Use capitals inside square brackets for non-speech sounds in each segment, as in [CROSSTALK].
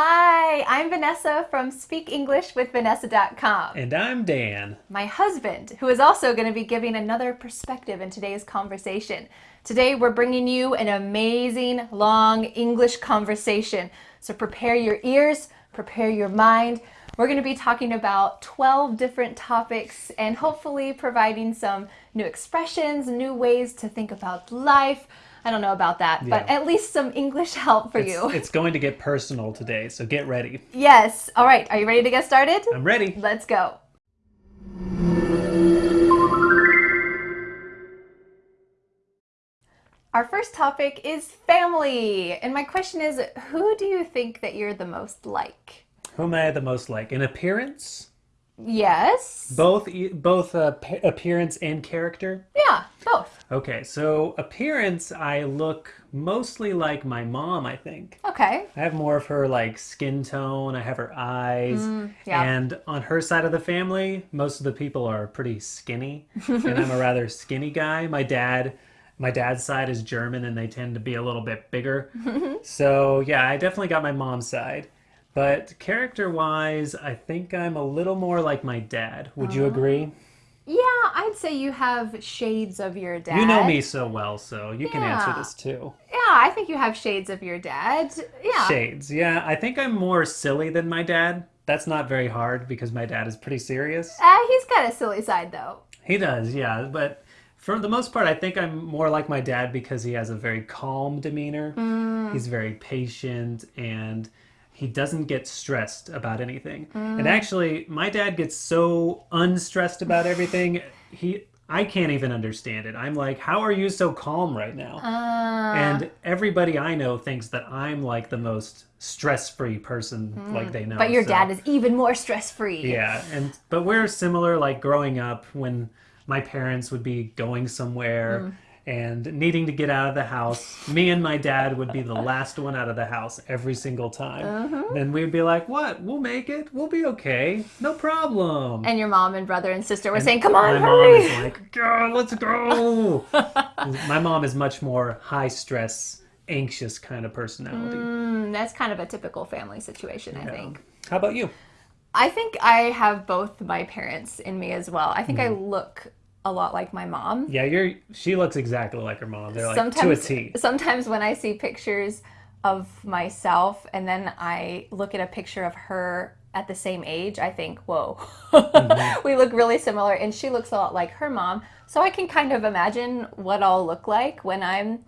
Hi, I'm Vanessa from SpeakEnglishWithVanessa.com. And I'm Dan. My husband, who is also going to be giving another perspective in today's conversation. Today, we're bringing you an amazing long English conversation. So prepare your ears, prepare your mind. We're going to be talking about 12 different topics and hopefully providing some new expressions, new ways to think about life. I don't know about that, yeah. but at least some English help for it's, you. [LAUGHS] It's going to get personal today, so get ready. Yes. All right. Are you ready to get started? I'm ready. Let's go. Our first topic is family. And my question is, who do you think that you're the most like? Who am I the most like? In appearance? Yes. Both both uh, appearance and character? Yeah, both. Okay, so appearance, I look mostly like my mom, I think. Okay. I have more of her like skin tone, I have her eyes. Mm, yeah. And on her side of the family, most of the people are pretty skinny. [LAUGHS] and I'm a rather skinny guy. My dad my dad's side is German and they tend to be a little bit bigger. [LAUGHS] so yeah, I definitely got my mom's side. But character wise, I think I'm a little more like my dad. Would you agree? Yeah, I'd say you have shades of your dad. You know me so well, so you yeah. can answer this too. Yeah, I think you have shades of your dad. Yeah. Shades. Yeah, I think I'm more silly than my dad. That's not very hard because my dad is pretty serious. Uh, he's got a silly side though. He does, yeah. But for the most part, I think I'm more like my dad because he has a very calm demeanor. Mm. He's very patient and he doesn't get stressed about anything. Mm. And actually, my dad gets so unstressed about [SIGHS] everything. He I can't even understand it. I'm like, how are you so calm right now? Uh. And everybody I know thinks that I'm like the most stress-free person mm. like they know. But your so. dad is even more stress-free. Yeah, and but we're similar like growing up when my parents would be going somewhere mm and needing to get out of the house, me and my dad would be the last one out of the house every single time. Uh-huh. And we'd be like, "What? We'll make it. We'll be okay. No problem." And your mom and brother and sister were and saying, "Come on, my hurry!" mom is like, "Go, let's go." [LAUGHS] my mom is much more high stress, anxious kind of personality. Mm, that's kind of a typical family situation, I yeah. think. How about you? I think I have both my parents in me as well. I think mm. I look a lot like my mom. Yeah, you're. She looks exactly like her mom. They're like sometimes, to a T. Sometimes when I see pictures of myself and then I look at a picture of her at the same age, I think, whoa, mm-hmm. [LAUGHS] we look really similar, and she looks a lot like her mom. So I can kind of imagine what I'll look like when I'm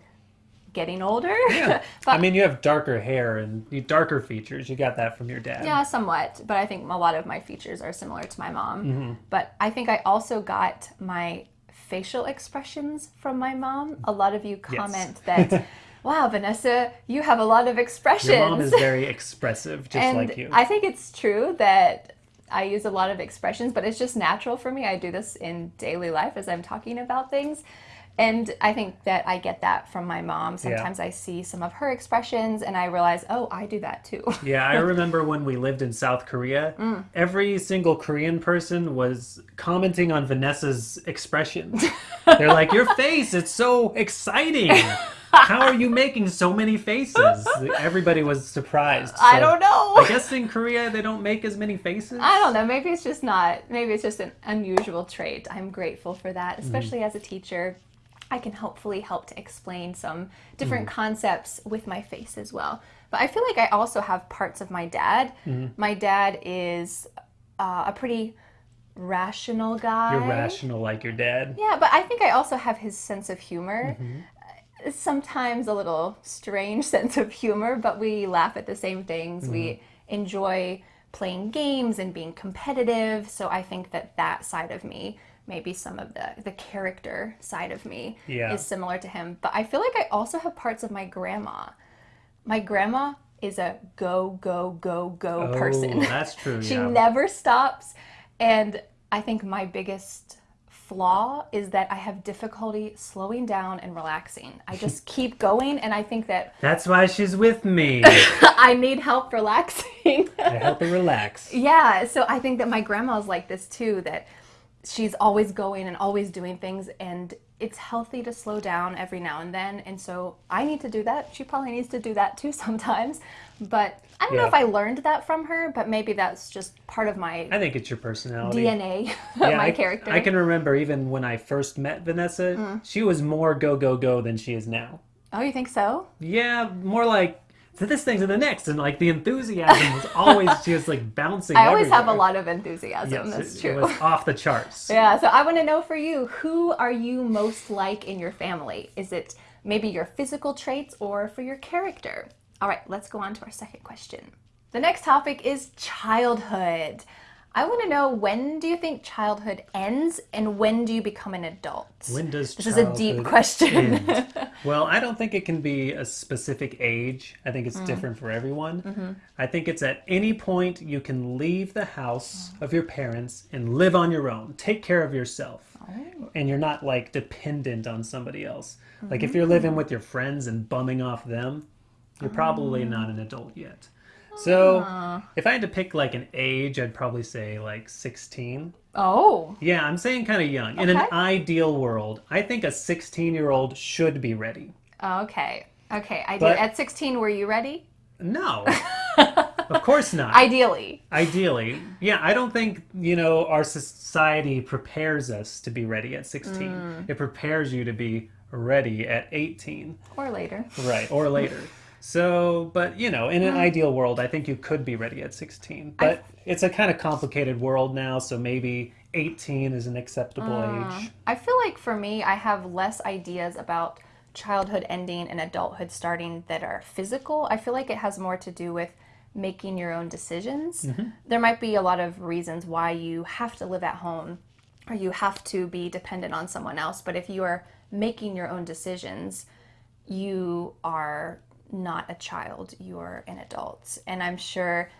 getting older. [LAUGHS] Yeah. but, I mean, you have darker hair and darker features. You got that from your dad. Yeah, somewhat. But I think a lot of my features are similar to my mom. Mm-hmm. But I think I also got my facial expressions from my mom. A lot of you comment yes. that. [LAUGHS] wow, Vanessa, you have a lot of expressions. Your mom is very expressive, just and like you. I think it's true that I use a lot of expressions, but it's just natural for me. I do this in daily life as I'm talking about things. And I think that I get that from my mom. Sometimes yeah. I see some of her expressions and I realize, oh, I do that too. [LAUGHS] yeah, I remember when we lived in South Korea, mm. every single Korean person was commenting on Vanessa's expressions. [LAUGHS] They're like, your face, it's so exciting. How are you making so many faces? Everybody was surprised. So I don't know. I guess in Korea they don't make as many faces. I don't know. Maybe it's just not. Maybe it's just an unusual trait. I'm grateful for that, mm. especially mm. as a teacher. I can hopefully help to explain some different mm. concepts with my face as well. But I feel like I also have parts of my dad. Mm. My dad is uh, a pretty rational guy. You're rational like your dad. Yeah, but I think I also have his sense of humor. Mm-hmm. Sometimes a little strange [LAUGHS] sense of humor, but we laugh at the same things. Mm-hmm. We enjoy playing games and being competitive. So I think that that side of me maybe some of the the character side of me yeah. is similar to him. But I feel like I also have parts of my grandma. My grandma is a go go go go oh, person. That's true. [LAUGHS] she yeah. never stops, and I think my biggest flaw is that I have difficulty slowing down and relaxing. I just [LAUGHS] keep going, and I think that that's why she's with me. [LAUGHS] I need help relaxing. I help her relax. Yeah, so I think that my grandma's like this too. That she's always going and always doing things and it's healthy to slow down every now and then and so i need to do that she probably needs to do that too [LAUGHS] sometimes but I don't know if I learned that from her, but maybe that's just part of my I think it's your personality. DNA, [LAUGHS] Yeah, my I, character. Mm. I can remember even when I first met Vanessa, she was more go go go than she is now. Oh, you think so? Yeah, more like to this thing to the next, and like the enthusiasm was always [LAUGHS] just like bouncing. I always have a lot of enthusiasm. Yes, that's it, true. it was off the charts. [LAUGHS] Yeah, so I want to know for you, who are you most like in your family? Is it maybe your physical traits or for your character? All right, let's go on to our second question. The next topic is childhood. I want to know when do you think childhood ends and when do you become an adult? When does This is a deep question. [LAUGHS] well, I don't think it can be a specific age. I think it's Mm. different for everyone. Mm-hmm. I think it's at any point you can leave the house of your parents and live on your own. Take care of yourself. Oh. And you're not like dependent on somebody else. Like if you're living with your friends and bumming off them, you're probably not an adult yet. So, if I had to pick like an age, I'd probably say like 16. oh, Yeah, I'm saying kind of young. In an ideal world, I think a 16 year old should be ready. okay. Okay, I did. At 16, were you ready? No, [LAUGHS] of course not. Ideally. Ideally, yeah, I don't think, you know, our society prepares us to be ready at 16. Mm. It prepares you to be ready at 18. Or later. Right, or later. [LAUGHS] So, but you know, in an ideal world, I think you could be ready at 16. But it's a kind of complicated world now, so maybe 18 is an acceptable mm. age. I feel like for me, I have less ideas about childhood ending and adulthood starting that are physical. I feel like it has more to do with making your own decisions. Mm-hmm. There might be a lot of reasons why you have to live at home or you have to be dependent on someone else. But if you are making your own decisions, you are not a child, you're an adult. And I'm sure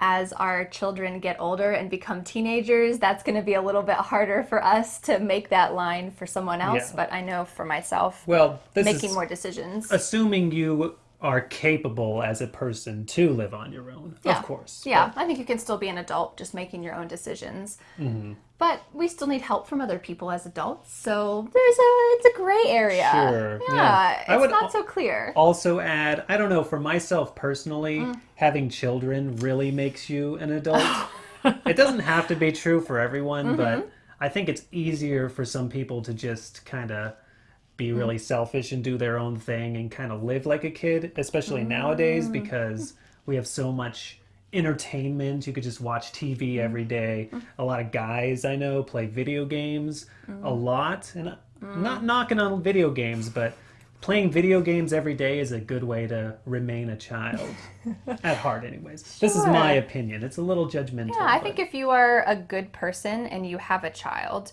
as our children get older and become teenagers, that's going to be a little bit harder for us to make that line for someone else. Yeah. But I know for myself, Well, this making is more decisions. assuming you are capable as a person to live on your own. Yeah. Of course. Yeah, I think you can still be an adult just making your own decisions. Mm-hmm. But we still need help from other people as adults. So there's a it's a gray area. Sure, Yeah, yeah. I it's would not so clear. Also, add, I don't know, for myself personally, Mm. having children really makes you an adult. [LAUGHS] it doesn't have to be true for everyone, Mm-hmm. but I think it's easier for some people to just kind of be Mm. really selfish and do their own thing and kind of live like a kid, especially nowadays Mm. because we have so much entertainment. You could just watch TV every day. A lot of guys I know play video games a lot, and I'm not knocking on video games, but playing video games every day is a good way to remain a child at heart anyways [LAUGHS] this is my opinion it's a little judgmental Yeah, I but- think if you are a good person and you have a child,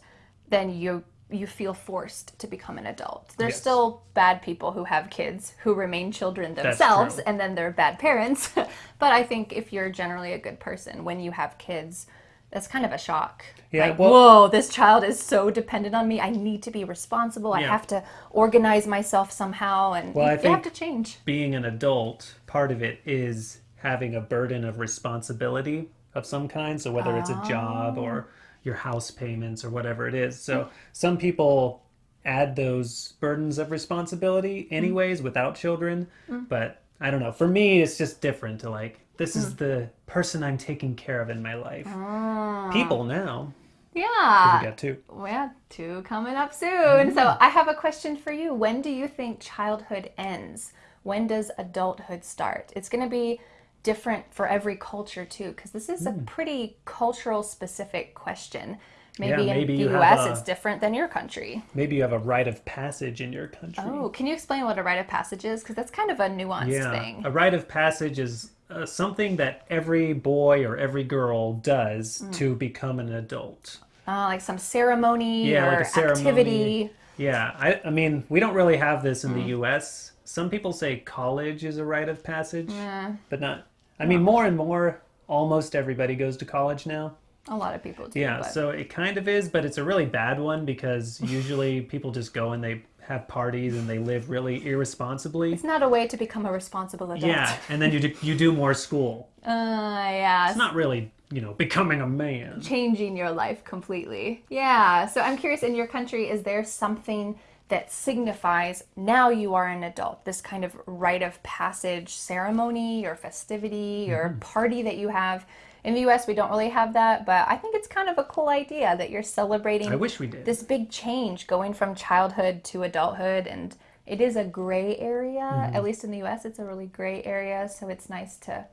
then you you feel forced to become an adult. There's Yes. still bad people who have kids who remain children themselves and then they're bad parents. [LAUGHS] but I think if you're generally a good person when you have kids, that's kind of a shock. Yeah, like, well- whoa, this child is so dependent on me. I need to be responsible. I have to organize myself somehow and Well, you, I you have to change. being an adult, part of it is having a burden of responsibility of some kind. So whether it's a job oh. or your house payments or whatever it is. So mm-hmm. some people add those burdens of responsibility mm-hmm. anyways without children. Mm-hmm. But I don't know. For me, it's just different to like, this is mm. the person I'm taking care of in my life. Ah. People now. Yeah. We got two. We have two coming up soon. So I have a question for you. When do you think childhood ends? When does adulthood start? It's going to be different for every culture too, because this is a pretty cultural specific question. Maybe Yeah, maybe in the US a- it's different than your country. Maybe you have a rite of passage in your country. Oh, can you explain what a rite of passage is? Because that's kind of a nuanced Yeah, thing. a rite of passage is uh, something that every boy or every girl does Mm. to become an adult. Uh, like some ceremony Yeah, or like a ceremony. activity. Yeah, I, I mean, we don't really have this in Mm. the U.S. Some people say college is a rite of passage, Yeah, but not. I mean, more and more, almost everybody goes to college now. a lot of people do. Yeah, but- so it kind of is, but it's a really bad one because usually [LAUGHS] people just go and they have parties and they live really irresponsibly. it's not a way to become a responsible adult. Yeah, and then you do, you do more school. [LAUGHS] Uh, yeah. It's not really, you know, becoming a man. changing your life completely. Yeah. So I'm curious in your country, is there something that signifies now you are an adult. This kind of rite of passage ceremony or festivity or mm-hmm. party that you have. In the US, we don't really have that, but I think it's kind of a cool idea that you're celebrating I wish we did. this big change going from childhood to adulthood and it is a gray area mm-hmm. at least in the us it's a really gray area so it's nice to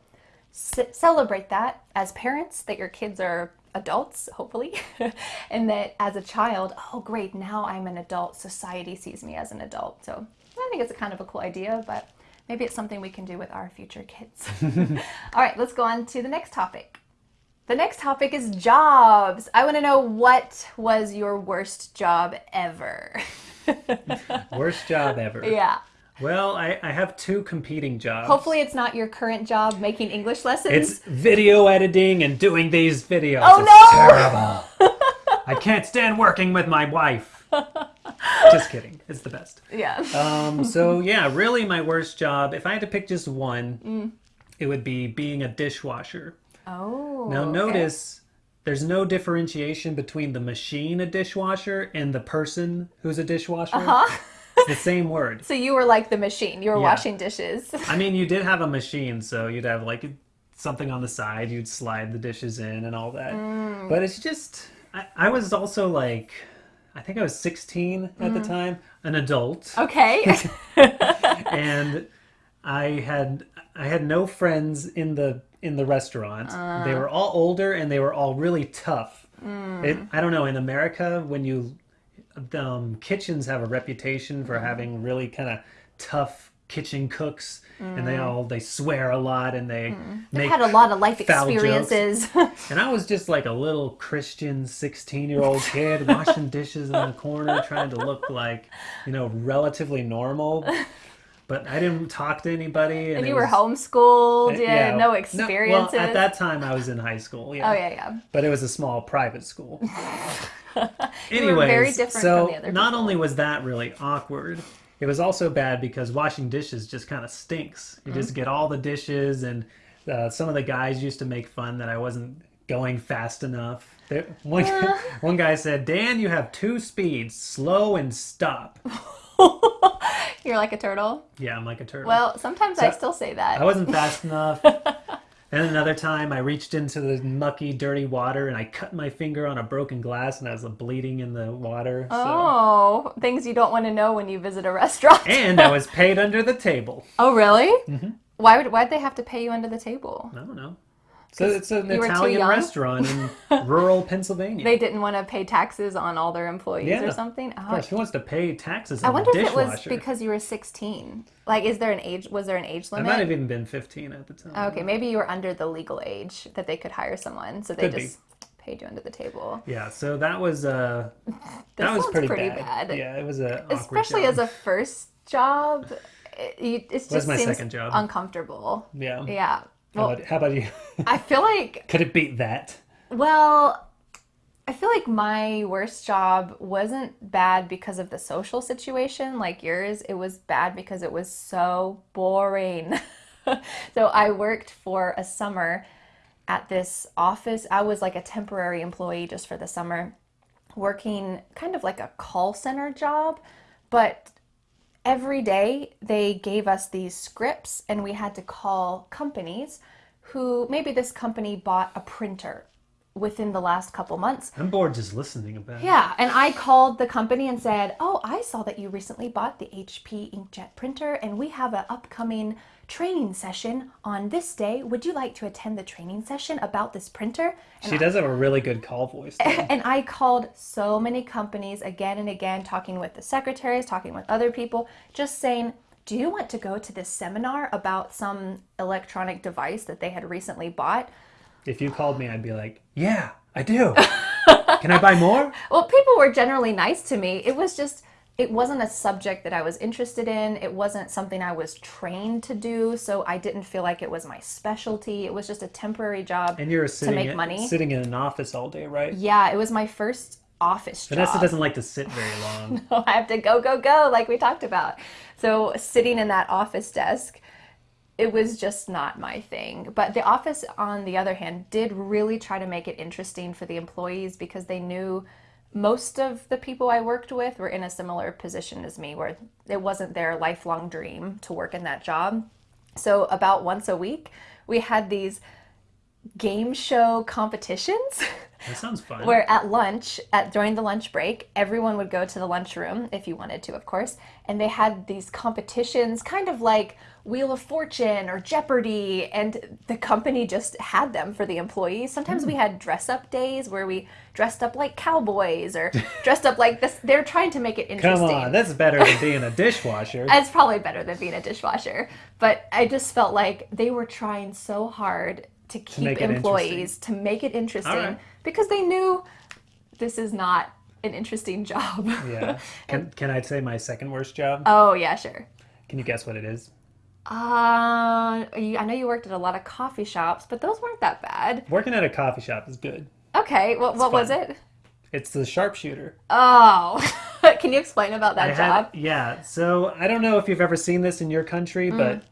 celebrate that as parents that your kids are adults hopefully [LAUGHS] and that as a child oh great now i'm an adult society sees me as an adult so i think it's a kind of a cool idea but maybe it's something we can do with our future kids [LAUGHS] [LAUGHS] all right let's go on to the next topic the next topic is jobs. I want to know what was your worst job ever? Worst job ever. yeah. Well, I, I have two competing jobs. Hopefully, it's not your current job making English lessons. It's video editing and doing these videos. Oh, It's no! terrible. [LAUGHS] I can't stand working with my wife. Just kidding. It's the best. yeah. Um, so yeah, really my worst job, if I had to pick just one, Mm. it would be being a dishwasher. oh. Now okay. notice there's no differentiation between the machine a dishwasher and the person who's a dishwasher. Uh-huh. It's the same word. So you were like the machine. You were Yeah. washing dishes. [LAUGHS] I mean, you did have a machine, so you'd have like something on the side, you'd slide the dishes in and all that. Mm. But it's just, I, I was also like, I think I was 16 at Mm. the time, an adult, Okay. [LAUGHS] [LAUGHS] and I had I had no friends in the in the restaurant. Uh. they were all older and they were all really tough. Mm. It, I don't know. In America, when you um, kitchens have a reputation for Mm-hmm. having really kind of tough kitchen cooks, and Mm. they all they swear a lot and they make Had a lot of life experiences. [LAUGHS] and I was just like a little Christian 16 year old kid washing dishes in the corner, trying to look like, you know, relatively normal. But I didn't talk to anybody. And, and you were was- homeschooled. Yeah. No experiences. well, at that time, I was in high school. Yeah. oh yeah, yeah. But it was a small private school. [LAUGHS] were different so from the other not only was that really awkward, it was also bad because washing dishes just kind of stinks. You Mm-hmm. just get all the dishes, and uh, some of the guys used to make fun that I wasn't going fast enough. One, Uh. [LAUGHS] one guy said, Dan, you have two speeds slow and stop. [LAUGHS] [LAUGHS] You're like a turtle. Yeah, I'm like a turtle. Well, sometimes I still say that. I wasn't fast [LAUGHS] enough. and another time, I reached into the mucky, dirty water and I cut my finger on a broken glass and I was bleeding in the water. So. Oh, things you don't want to know when you visit a restaurant. And I was [LAUGHS] paid under the table. oh, really? Mm-hmm. Why would why'd they have to pay you under the table? I don't know. So it's an you were too Italian restaurant in [LAUGHS] rural Pennsylvania. They didn't want to pay taxes on all their employees Yeah. or something. Oh, of course, who wants to pay taxes I wonder if it was because you were 16. Like, is there an age? Was there an age limit? I might have even been 15 at the time. Okay, maybe you were under the legal age that they could hire someone, so they Could be. just paid you under the table. Yeah, so that was uh, [LAUGHS] that was pretty, pretty bad. bad. Yeah, it was a Especially job. as a first job, it, just my seems second job. uncomfortable. yeah. Yeah. How, Well, about, how about you? [LAUGHS] I feel like Could it beat that? Well, I feel like my worst job wasn't bad because of the social situation like yours. It was bad because it was so boring. [LAUGHS] so I worked for a summer at this office. I was like a temporary employee just for the summer, working kind of like a call center job, but every day they gave us these scripts and we had to call companies who maybe this company bought a printer within the last couple months. I'm bored just listening about it. Yeah, and I called the company and said, "Oh, I saw that you recently bought the HP inkjet printer and we have an upcoming training session on this day. Would you like to attend the training session about this printer?" She does have a really good call voice. though. [LAUGHS] And I called so many companies again and again, talking with the secretaries, talking with other people, just saying, Do you want to go to this seminar about some electronic device that they had recently bought? if you called me, I'd be like, yeah, I do. [LAUGHS] Can I buy more? Well, people were generally nice to me. It was just, it wasn't a subject that I was interested in. It wasn't something I was trained to do. So I didn't feel like it was my specialty. It was just a temporary job And you're sitting make in- money. sitting in an office all day, right? Yeah, it was my first office job. Vanessa doesn't like to sit very long. [LAUGHS] no, I have to go, go, go, like we talked about. So sitting in that office desk, it was just not my thing. But the office, on the other hand, did really try to make it interesting for the employees because they knew most of the people I worked with were in a similar position as me, where it wasn't their lifelong dream to work in that job. So, about once a week, we had these game show competitions. [LAUGHS] That sounds fun. where at lunch at during the lunch break everyone would go to the lunchroom if you wanted to of course and they had these competitions kind of like wheel of fortune or jeopardy and the company just had them for the employees sometimes we hmm. had dress up days where we dressed up like cowboys or dressed up like this they're trying to make it interesting. Come on, that's better than being a [LAUGHS] dishwasher. it's probably better than being a dishwasher. But I just felt like they were trying so hard to keep make employees to make it interesting right. because they knew this is not an interesting [LAUGHS] job. yeah. Can, can I say my second worst job? oh yeah, sure. Can you guess what it is? Uh, you, I know you worked at a lot of coffee shops, but those weren't that bad. Working at a coffee shop is good. Okay, what what was it? It's the sharpshooter. Oh, [LAUGHS] can you explain about that I job? had- yeah. So I don't know if you've ever seen this in your country, Mm. but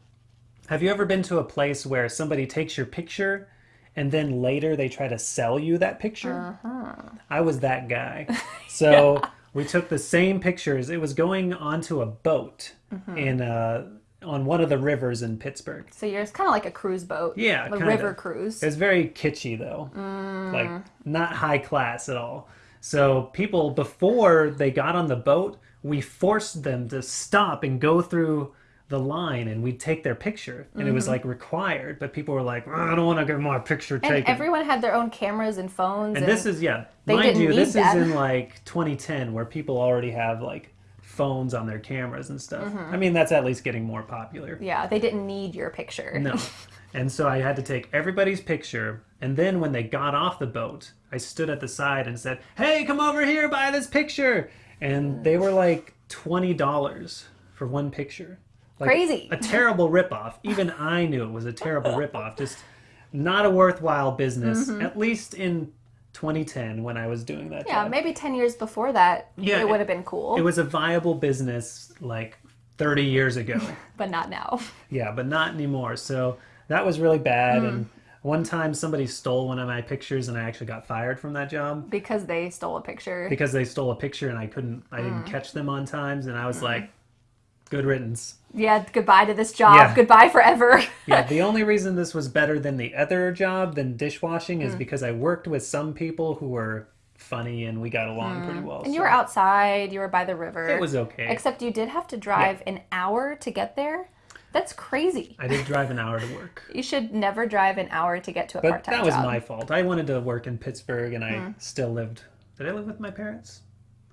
have you ever been to a place where somebody takes your picture and then later they try to sell you that picture? Uh-huh. I was that guy. [LAUGHS] So we took the same pictures. It was going onto a boat Mm-hmm. in uh, on one of the rivers in Pittsburgh. So you're kind of like a cruise boat. Yeah, a river cruise. It's very kitschy though, Mm. like not high class at all. So people before they got on the boat, we forced them to stop and go through the line, and we'd take their picture, and it was like required. But people were like, "I don't want to get my picture Mm-hmm. and taken." everyone had their own cameras and phones. and this is yeah, mind you, this that. is in like 2010, where people already have like phones on their cameras and stuff. Mm-hmm. I mean, that's at least getting more popular. yeah, they didn't need your picture. No. [LAUGHS] And so I had to take everybody's picture. And then when they got off the boat, I stood at the side and said, Hey, come over here, buy this picture. And they were like $20 for one picture. Like, Crazy. A terrible ripoff. Even I knew it was a terrible [LAUGHS] ripoff. Just not a worthwhile business, Mm-hmm. at least in 2010 when I was doing that Yeah, job. maybe 10 years before that, Yeah, it would have been cool, It was a viable business like 30 years ago. [LAUGHS] but not now. Yeah, but not anymore. So that was really bad. And Hmm. one time somebody stole one of my pictures and I actually got fired from that job Because they stole a picture. because they stole a picture and I couldn't, I Hmm. didn't catch them on times. And I was like, good riddance. yeah, goodbye to this job. Yeah. Goodbye forever. [LAUGHS] Yeah, [LAUGHS] the only reason this was better than the other job than dishwashing Hmm. is because I worked with some people who were funny and we got along pretty well. Hmm. and you were outside, you were by the river. It was okay. Except you did have to drive an hour to get there. That's crazy. I did drive an hour to work. [LAUGHS] You should never drive an hour to get to a But part-time job. that was job. Hmm. my fault. I wanted to work in Pittsburgh and I still lived. Did I live with my parents?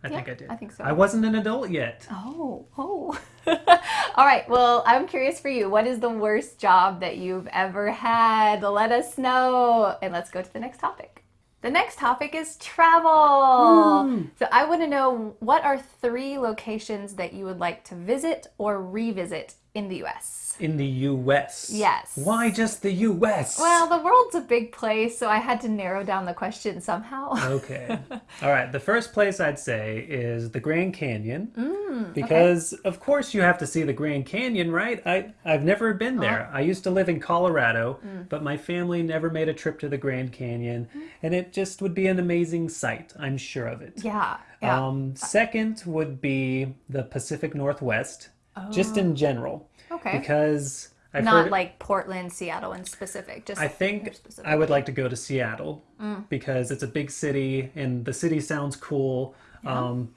I think I did. I think so. I wasn't an adult yet. Oh, oh. [LAUGHS] All right. Well, I'm curious for you. What is the worst job that you've ever had? Let us know. And let's go to the next topic. The next topic is travel. Hmm. So I want to know what are three locations that you would like to visit or revisit in the US? In the U.S. Yes. Why just the U.S.? Well, the world's a big place, so I had to narrow down the question somehow. okay. [LAUGHS] All right. The first place I'd say is the Grand Canyon. Mm, because, of course, you have to see the Grand Canyon, right? I, I've never been Uh-huh. there. I used to live in Colorado, Mm. but my family never made a trip to the Grand Canyon. And it just would be an amazing sight. I'm sure of it. yeah. Yeah. Um, second would be the Pacific Northwest, just in general. Okay. Because I've Not heard, like Portland, Seattle in specific. Just I think I would like to go to Seattle Mm. because it's a big city and the city sounds cool. Um,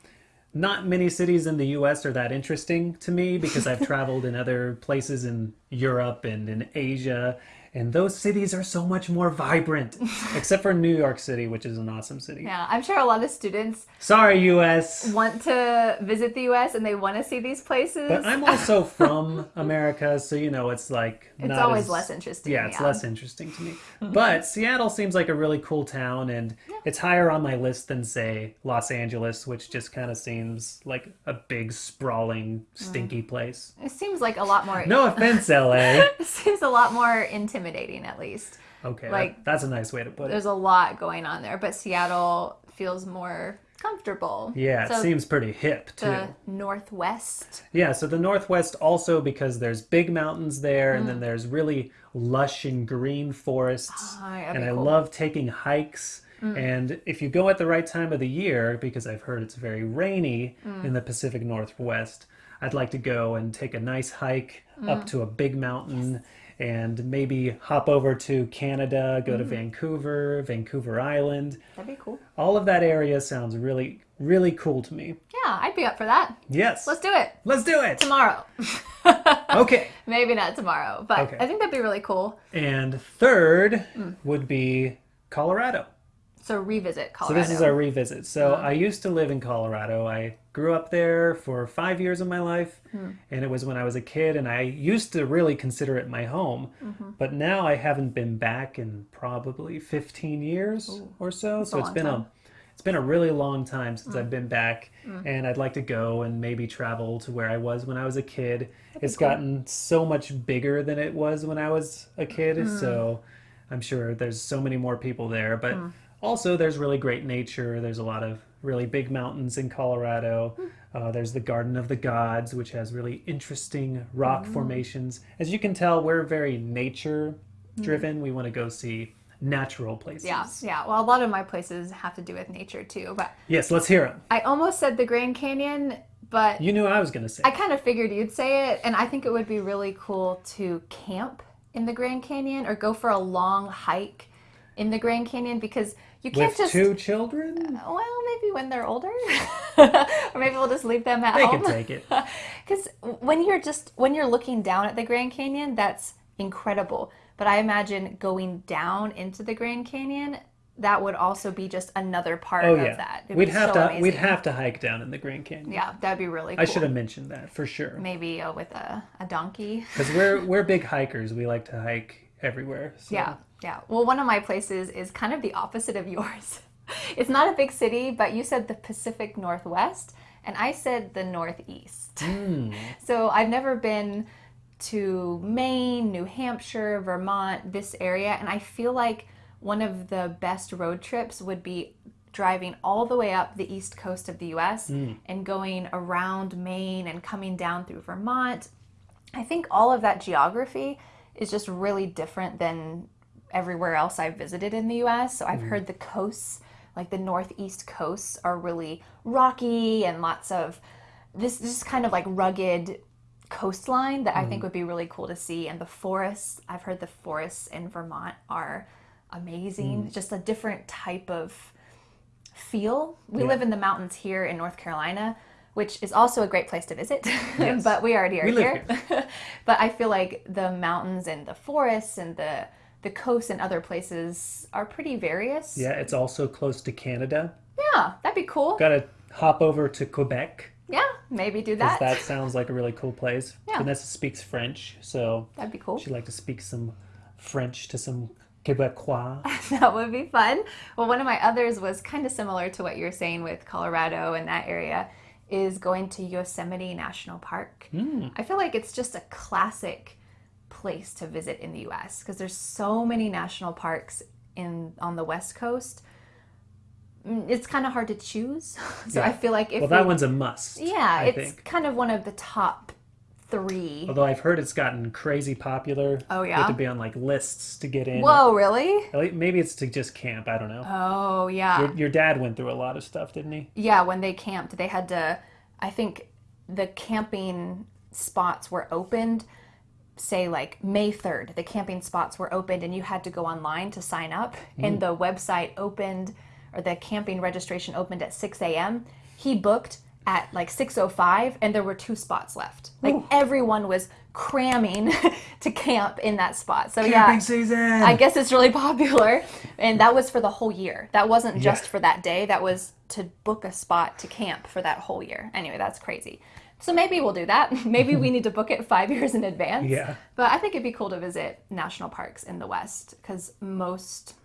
not many cities in the U.S. are that interesting to me because I've [LAUGHS] traveled in other places in Europe and in Asia, and those cities are so much more vibrant, [LAUGHS] except for New York City, which is an awesome city. Yeah, I'm sure a lot of students Sorry, U.S. want to visit the US and they want to see these places. But I'm also [LAUGHS] from America, so you know it's like it's always as- less interesting. Yeah, it's less interesting to me. But Seattle seems like a really cool town, and it's higher on my list than say Los Angeles, which just kind of seems like a big, sprawling, mm. stinky place. It seems like a lot more. No offense, LA. [LAUGHS] It seems a lot more intimidating, at least. Okay, that- Like- that's a nice way to put it. There's a lot going on there, but Seattle feels more comfortable. Yeah, it seems pretty hip too. the Northwest. Yeah, so the Northwest also because there's big mountains there, and then Mm. there's really lush and green forests. Ah, that'd and I cool. love taking hikes mm. And if you go at the right time of the year, because I've heard it's very rainy mm. in the Pacific Northwest, I'd like to go and take a nice hike mm. up to a big mountain and maybe hop over to Canada, go to mm. Vancouver, Vancouver Island. That'd be cool. All of that area sounds really, really cool to me. Yeah, I'd be up for that. Yes. Let's do it Let's do it. tomorrow. [LAUGHS] Okay. Maybe not tomorrow, but Okay. I think that'd be really cool. And third mm. would be Colorado. So revisit Colorado. So this is our revisit. So I used to live in Colorado. I grew up there for five years of my life, and it was when I was a kid, and I used to really consider it my home. But now I haven't been back in probably 15 years or so. so it's been time. a it's been a really long time since I've been back, and I'd like to go and maybe travel to where I was when I was a kid. It's cool. gotten so much bigger than it was when I was a kid, so I'm sure there's so many more people there. But also, there's really great nature. There's a lot of really big mountains in Colorado. Uh, there's the Garden of the Gods, which has really interesting rock formations. As you can tell, we're very nature driven. We want to go see natural places. Yeah, yeah. Well, a lot of my places have to do with nature too. But Yes, let's hear them. I almost said the Grand Canyon, but You knew I was going to say. I kind of figured you'd say it, and I think it would be really cool to camp in the Grand Canyon or go for a long hike in the Grand Canyon because you can't With just. two children, Well, maybe when they're older, [LAUGHS] or maybe we'll just leave them at they home. can take it. [LAUGHS] Because when you're just when you're looking down at the Grand Canyon, that's incredible. But I imagine going down into the Grand Canyon, that would also be just another part Oh of yeah, that. It'd we'd have so to we'd have to hike down in the Grand Canyon. Yeah, that'd be really cool. I should have mentioned that for sure. maybe uh, with a, a donkey. Because we're [LAUGHS] we're big hikers. We like to hike everywhere. So. Yeah, yeah. Well, one of my places is kind of the opposite of [LAUGHS] yours. It's not a big city, but you said the Pacific Northwest, and I said the Northeast. [LAUGHS] Hmm. So I've never been to Maine, New Hampshire, Vermont, this area, and I feel like one of the best road trips would be driving all the way up the east coast of the US and going around Maine and coming down through Vermont. I think all of that geography is just really different than everywhere else I've visited in the US. So I've mm-hmm. heard the coasts, like the northeast coasts, are really rocky and lots of this just kind of like rugged coastline that I think mm-hmm. would be really cool to see. And the forests, I've heard the forests in Vermont are amazing. It's Just a different type of feel. We Yeah. live in the mountains here in North Carolina, which is also a great place to visit. [LAUGHS] Yes. but we already are We live here. [LAUGHS] but I feel like the mountains and the forests and the the coasts and other places are pretty various. Yeah, it's also close to Canada. Yeah, that'd be cool. Got to hop over to Quebec Yeah, maybe do because that. that [LAUGHS] sounds like a really cool place. Yeah. Vanessa speaks French, so That'd be cool. she'd like to speak some French to some Quebecois. [LAUGHS] that would be fun. Well, one of my others was kind of similar to what you're saying with Colorado and that area is going to Yosemite National Park. Hmm. I feel like it's just a classic place to visit in the US because there's so many national parks in on the West Coast. Mm, It's kind of hard to choose. [LAUGHS] so Yeah. I feel like if well, that we- one's a must. yeah, I it's think. kind of one of the top 3. Although I've heard it's gotten crazy popular. Oh, You have yeah? to be on like lists to get in. Whoa, really? Maybe it's to just camp. I don't know. Oh, yeah. Your, your dad went through a lot of stuff, didn't he? Yeah, when they camped, they had to. I think the camping spots were opened, say like May 3rd. The camping spots were opened, and you had to go online to sign up. And mm. the website opened, or the camping registration opened at 6 a.m. He booked at like 6:05, and there were two spots left. Like everyone was cramming [LAUGHS] to camp in that spot. So yeah, season. I guess it's really [LAUGHS] popular. And that was for the whole year. That wasn't just Yeah. for that day. That was to book a spot to camp for that whole year. Anyway, that's crazy. So maybe we'll do that. [LAUGHS] Maybe we [LAUGHS] need to book it five years in advance. Yeah. But I think it'd be cool to visit national parks in the West because most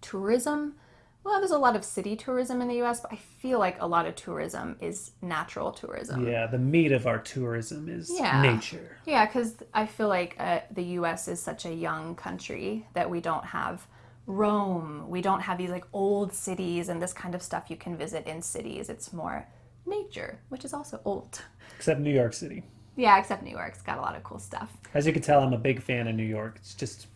tourism, well, there's a lot of city tourism in the US, but I feel like a lot of tourism is natural tourism. Yeah, the meat of our tourism is Yeah. nature. Yeah, because I feel like uh, the U.S. is such a young country that we don't have Rome. We don't have these like old cities and this kind of stuff you can visit in cities. It's more nature, which is also old. Except New York City. Yeah, except New York's got a lot of cool stuff. As you can tell, I'm a big fan of New York. It's just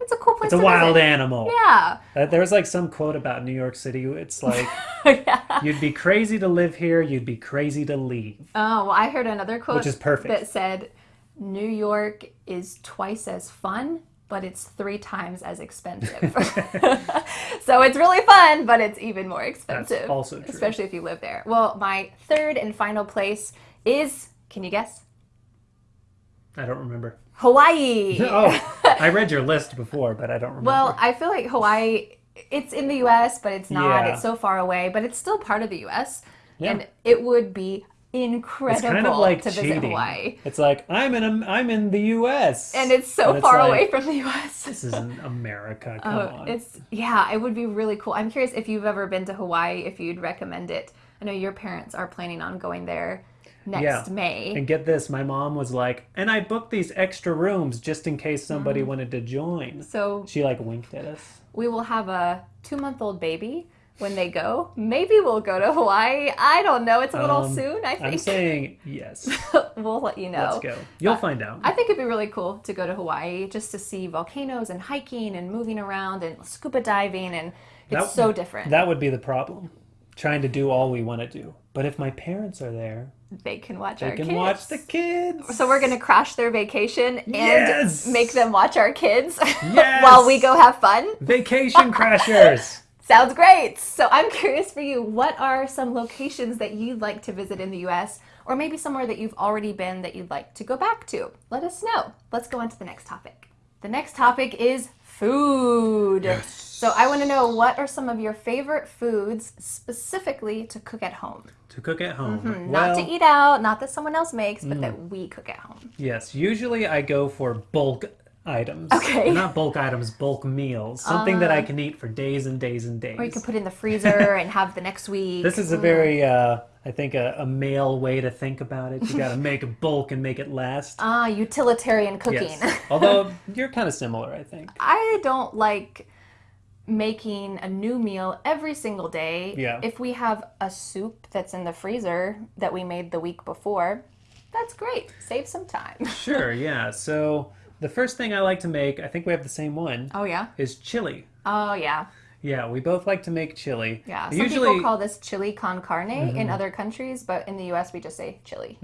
It's a cool place It's a wild visit. animal. Yeah. Uh, There's like some quote about New York City. It's [LAUGHS] like, yeah. you'd be crazy to live here, you'd be crazy to leave. Oh, well, I heard another quote Which is perfect. that said, New York is twice as fun, but it's three times as expensive. [LAUGHS] [LAUGHS] so it's really fun, but it's even more expensive. also true. Especially if you live there. Well, my third and final place is, can you guess? I don't remember. Hawaii. [LAUGHS] Oh, I read your list before, but I don't remember. Well, I feel like Hawaii, it's in the US, but it's not. Yeah. It's so far away, but it's still part of the US. Yeah. And it would be incredible it's kind of like to visit cheating. Hawaii. It's like I'm in a, I'm in the U.S. And it's so And far like, away from the US. This isn't America. [LAUGHS] Come Oh, on. it's yeah, it would be really cool. I'm curious if you've ever been to Hawaii, if you'd recommend it. I know your parents are planning on going there next Yeah. May. And get this, my mom was like, and I booked these extra rooms just in case somebody Mm. wanted to join. So She like winked at us. we will have a two month old baby when they go. Maybe we'll go to Hawaii. I don't know. It's a little Um, soon, I I'm saying [LAUGHS] yes. we'll let you know. Let's go. You'll find out. I think it'd be really cool to go to Hawaii just to see volcanoes and hiking and moving around and scuba diving and it's That- so different. That would be the problem. Trying to do all we want to do. But if my parents are there, they can watch they our can kids. watch the kids. So we're gonna crash their vacation and Yes! make them watch our kids Yes! [LAUGHS] while we go have fun. Vacation crashers. [LAUGHS] Sounds great. So I'm [LAUGHS] curious for you, what are some locations that you'd like to visit in the US or maybe somewhere that you've already been that you'd like to go back to? Let us know. Let's go on to the next topic. The next topic is food. So I want to know what are some of your favorite foods specifically to cook at home? to cook at home. Mm-hmm. Not well, Mm. to eat out, not that someone else makes, but that we cook at home. yes. Usually I go for bulk items. Okay. Uh. Not bulk items, bulk meals. Something that I can eat for days and days and days. Or you can put it in the freezer [LAUGHS] and have the next week. This is a very, uh, I think, a, a male way to think about it. You [LAUGHS] got to make a bulk and make it last. Ah, utilitarian cooking. Yes. [LAUGHS] Although you're kind of similar, I think. I don't like making a new meal every single day. Yeah. If we have a soup that's in the freezer that we made the week before, that's great. Save some time. Sure, yeah. So the first thing I like to make, I think we have the same one, Oh yeah. is chili. Oh yeah. Yeah, we both like to make chili. Yeah. Some Usually, Mm-hmm. people call this chili con carne in other countries, but in the US we just say chili.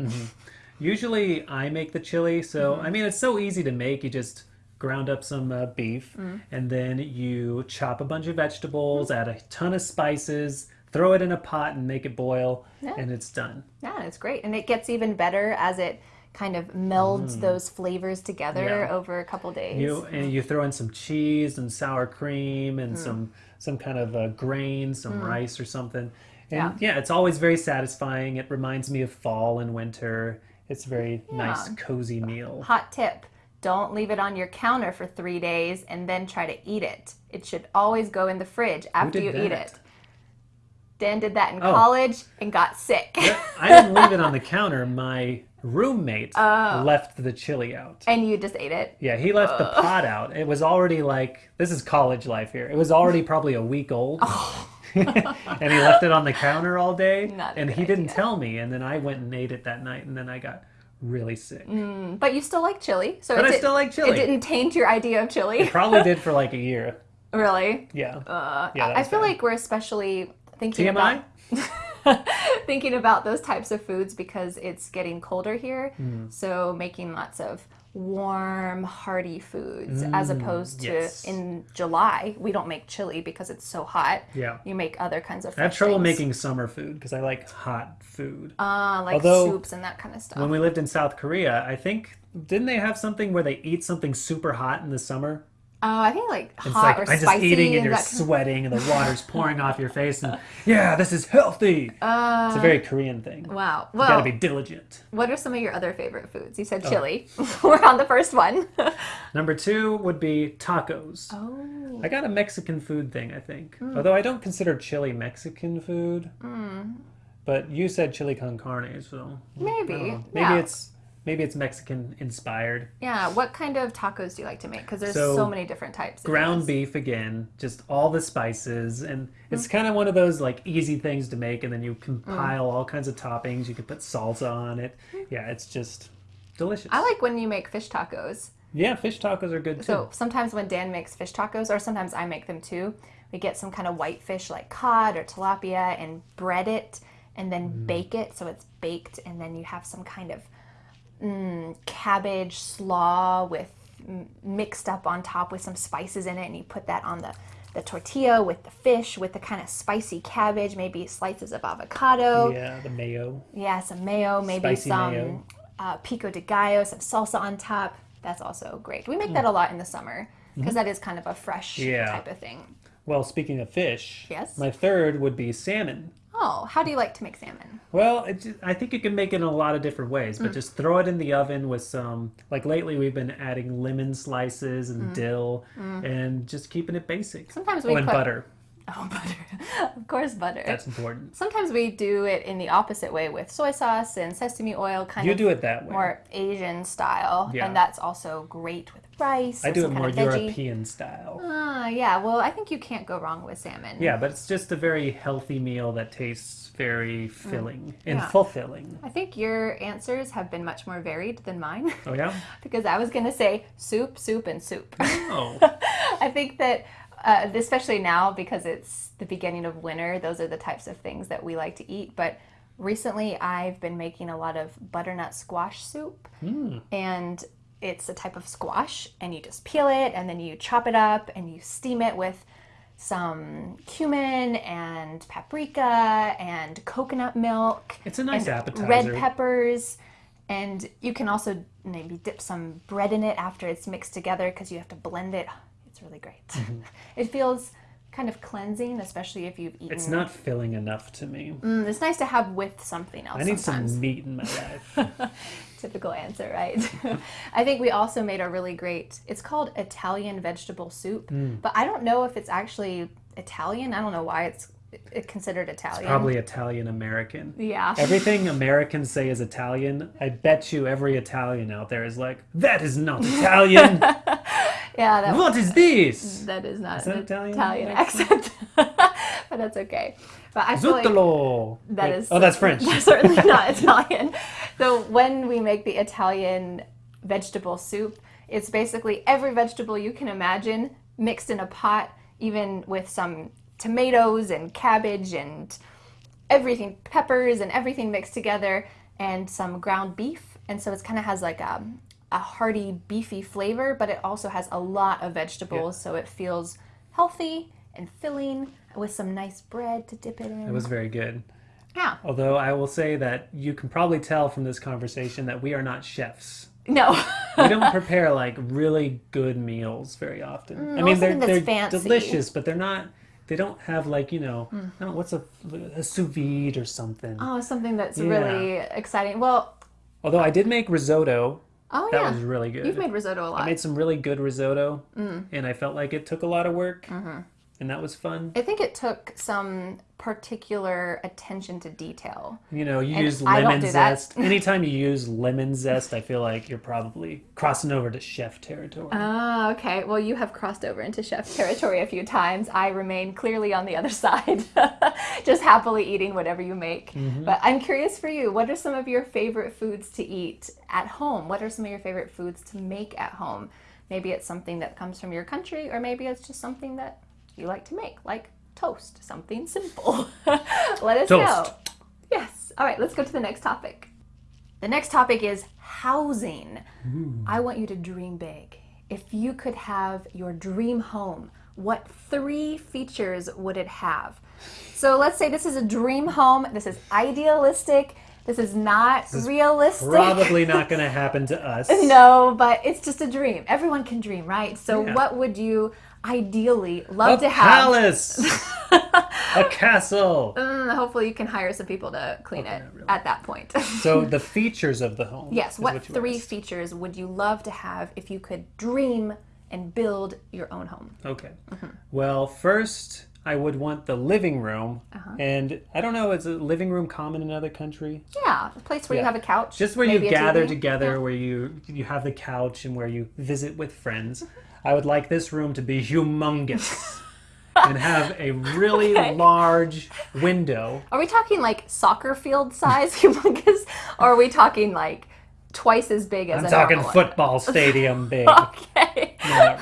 usually I make the chili. So Mm-hmm. I mean, it's so easy to make. You just ground up some uh, beef, Mm. and then you chop a bunch of vegetables, add a ton of spices, throw it in a pot, and make it boil, Yeah. and it's done. Yeah, it's great. And it gets even better as it kind of melds those flavors together Mm. Yeah. over a couple days. You and you throw in some cheese and sour cream and Mm. some some kind of uh, grain, some rice or something. And Yeah. yeah. it's always very satisfying. It reminds me of fall and winter. It's a very nice, cozy meal. Hot tip don't leave it on your counter for three days and then try to eat it. It should always go in the fridge after you eat it. Dan did that in Oh. college and got sick. I [LAUGHS] didn't leave it on the counter. My roommate Oh. left the chili out. and you just ate it. Yeah, he left the pot out. It was already like this is college life here. It was already probably a week old. [LAUGHS] and he left it on the counter all day. [LAUGHS] Not and he didn't idea. tell me. And then I went and ate it that night. And then I got really sick. But you still like chili. So But it I did, still like chili. It didn't taint your idea of chili. Probably did for like a year. [LAUGHS] really? Yeah. Uh, Yeah, I feel bad. like we're especially thinking TMI? about [LAUGHS] thinking about those types of foods because it's getting colder here. Hmm. So making lots of warm, hearty foods as opposed to Mm, yes. in July, we don't make chili because it's so hot. Yeah. You make other kinds of I have trouble things. making summer food because I like hot food. uh, like Although- soups and that kind of stuff. when we lived in South Korea, I think didn't they have something where they eat something super hot in the summer? Oh, I think like It's hot like or I'm just spicy eating and you're that kind of- sweating and the [LAUGHS] water's pouring off your face and yeah, this is healthy. Uh, it's a very Korean thing. Wow. You gotta be diligent. what are some of your other favorite foods? You Oh. said chili. [LAUGHS] We're on the first one. [LAUGHS] Number two would be tacos. oh. I got a Mexican food thing, I think. Hmm. Although I don't consider chili Mexican food. But you said chili con carne, so Maybe. I don't know. maybe yeah. it's maybe it's Mexican inspired. Yeah, what kind of tacos do you like to make? Because there's so, So, many different types. Ground beef again, just all the spices, and it's mm. kind of one of those like easy things to make, and then you compile mm. all kinds of toppings. You can put salsa on it. Mm. Yeah, it's just delicious. I like when you make fish tacos. Yeah, fish tacos are good too. So sometimes when Dan makes fish tacos, or sometimes I make them too, we get some kind of white fish like cod or tilapia and bread it and then Mm. bake it so it's baked, and then you have some kind of mm, cabbage slaw with mixed up on top with some spices in it, and you put that on the the tortilla with the fish with the kind of spicy cabbage, maybe slices of avocado. yeah, the mayo. Yeah, some mayo, maybe Spicy some mayo. Uh, pico de gallo, some salsa on top. That's also great. We make Hmm. that a lot in the summer because is kind of a fresh. Yeah. type of thing. Well, speaking of fish, Yes? my third would be salmon. Oh, how do you like to make salmon? Well, it, I think you can make it in a lot of different ways, Mm. but just throw it in the oven with some. Like lately, we've been adding lemon slices and dill, and just keeping it basic. Mm. Sometimes we oh, and put- butter. [LAUGHS] Oh, butter. of course, butter. That's important. Sometimes we do it in the opposite way with soy sauce and sesame oil, kind You of do it that way. more Asian style, Yeah. and that's also great with rice. I do it more. European style. Ah, yeah. Well, I think you can't go wrong with salmon. Yeah, but it's just a very healthy meal that tastes very filling and Mm. Yeah. fulfilling. I think your answers have been much more varied than mine. Oh yeah. [LAUGHS] because I was going to say soup, soup, and soup. Oh, [LAUGHS] I think that, uh, especially now because it's the beginning of winter, those are the types of things that we like to eat. But recently, I've been making a lot of butternut squash soup, and it's a type of squash, and you just peel it, and then you chop it up, and you steam it with some cumin and paprika and coconut milk it's a nice appetizer. red peppers and you can also maybe dip some bread in it after it's mixed together because you have to blend it it's really great [LAUGHS] it feels kind of cleansing especially if you've eaten. It's not filling enough to me. Mm, it's nice to have with something else I need sometimes some meat in my [LAUGHS] life. typical answer right [LAUGHS] i think we also made a really great it's called italian vegetable soup Mm. but i don't know if it's actually italian i don't know why it's it considered italian Probably Italian American. yeah Everything Americans say is Italian, I bet you every Italian out there is like, that is not Italian. Yeah what is this? That is not Is that an Italian Italian, accent? accent, [LAUGHS] but that's okay. But I feel like that Wait, is Oh, that's French. That's [LAUGHS] certainly not Italian. So when we make the Italian vegetable soup, it's basically every vegetable you can imagine mixed in a pot, even with some tomatoes and cabbage and everything, peppers and everything mixed together, and some ground beef. And so it kind of has like a, a hearty, beefy flavor, but it also has a lot of vegetables, so it feels healthy and filling with some nice bread to dip it in. It was very good. yeah. Although I will say that you can probably tell from this conversation that we are not chefs. No. We don't [LAUGHS] prepare like really good meals very often. Mm, I mean, they're, they're fancy. Delicious, but they're not. They don't have like you know, mm. no, what's a, a sous vide or something. oh, something that's Yeah. really exciting. Well, Although I did make risotto, oh that yeah. was really good. You've made risotto a lot. I made some really good risotto, Mm. and I felt like it took a lot of work, Mm-hmm. And that was fun. I think it took some particular attention to detail. You know, you And use lemon do zest. [LAUGHS] Anytime you use lemon zest, I feel like you're probably crossing over to chef territory. Ah, okay. Well, you have crossed over into chef territory a few times. I remain clearly on the other [LAUGHS] side, [LAUGHS] just happily eating whatever you make. But I'm curious for you, what are some of your favorite foods to eat at home? What are some of your favorite foods to make at home? Maybe it's something that comes from your country, or maybe it's just something that you like to make, like toast, something simple. [LAUGHS] Let us know. Yes. All right, let's go to the next topic. The next topic is housing. I want you to dream big. If you could have your dream home, what three features would it have? So let's say this is a dream home. This is idealistic. This is not realistic. Probably not [LAUGHS] going to happen to us. No, but it's just a dream. Everyone can dream, right? So Yeah. what would you ideally A love to have? A palace, [LAUGHS] a castle. Mm, hopefully you can hire some people to clean it really. at that point. So [LAUGHS] the features of the home. Yes, is what, three asked. features would you love to have if you could dream and build your own home? Okay. Mm-hmm. Well, first I would want the living room, Uh-huh. and I don't know, is a living room common in another country? Yeah, a place where you have a couch. Just where you gather TV. together, Yeah. where you you have the couch and where you visit with friends. I would like this room to be humongous [LAUGHS] and have a really Okay. large window. Are we talking like soccer field size, [LAUGHS] humongous, or are we talking like twice as big as I'm a talking football stadium [LAUGHS] big. Okay. No.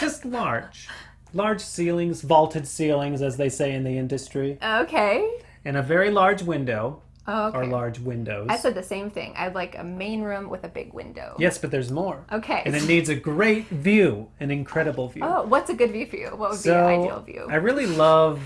Just large. Large ceilings, vaulted ceilings, as they say in the industry, Okay. and a very large window, Oh, okay. or large windows. I said the same thing. I'd like a main room with a big window. Yes, but there's more. Okay. And it needs a great view, an incredible view. Oh, what's a good view for you? What would so be an ideal view? I really love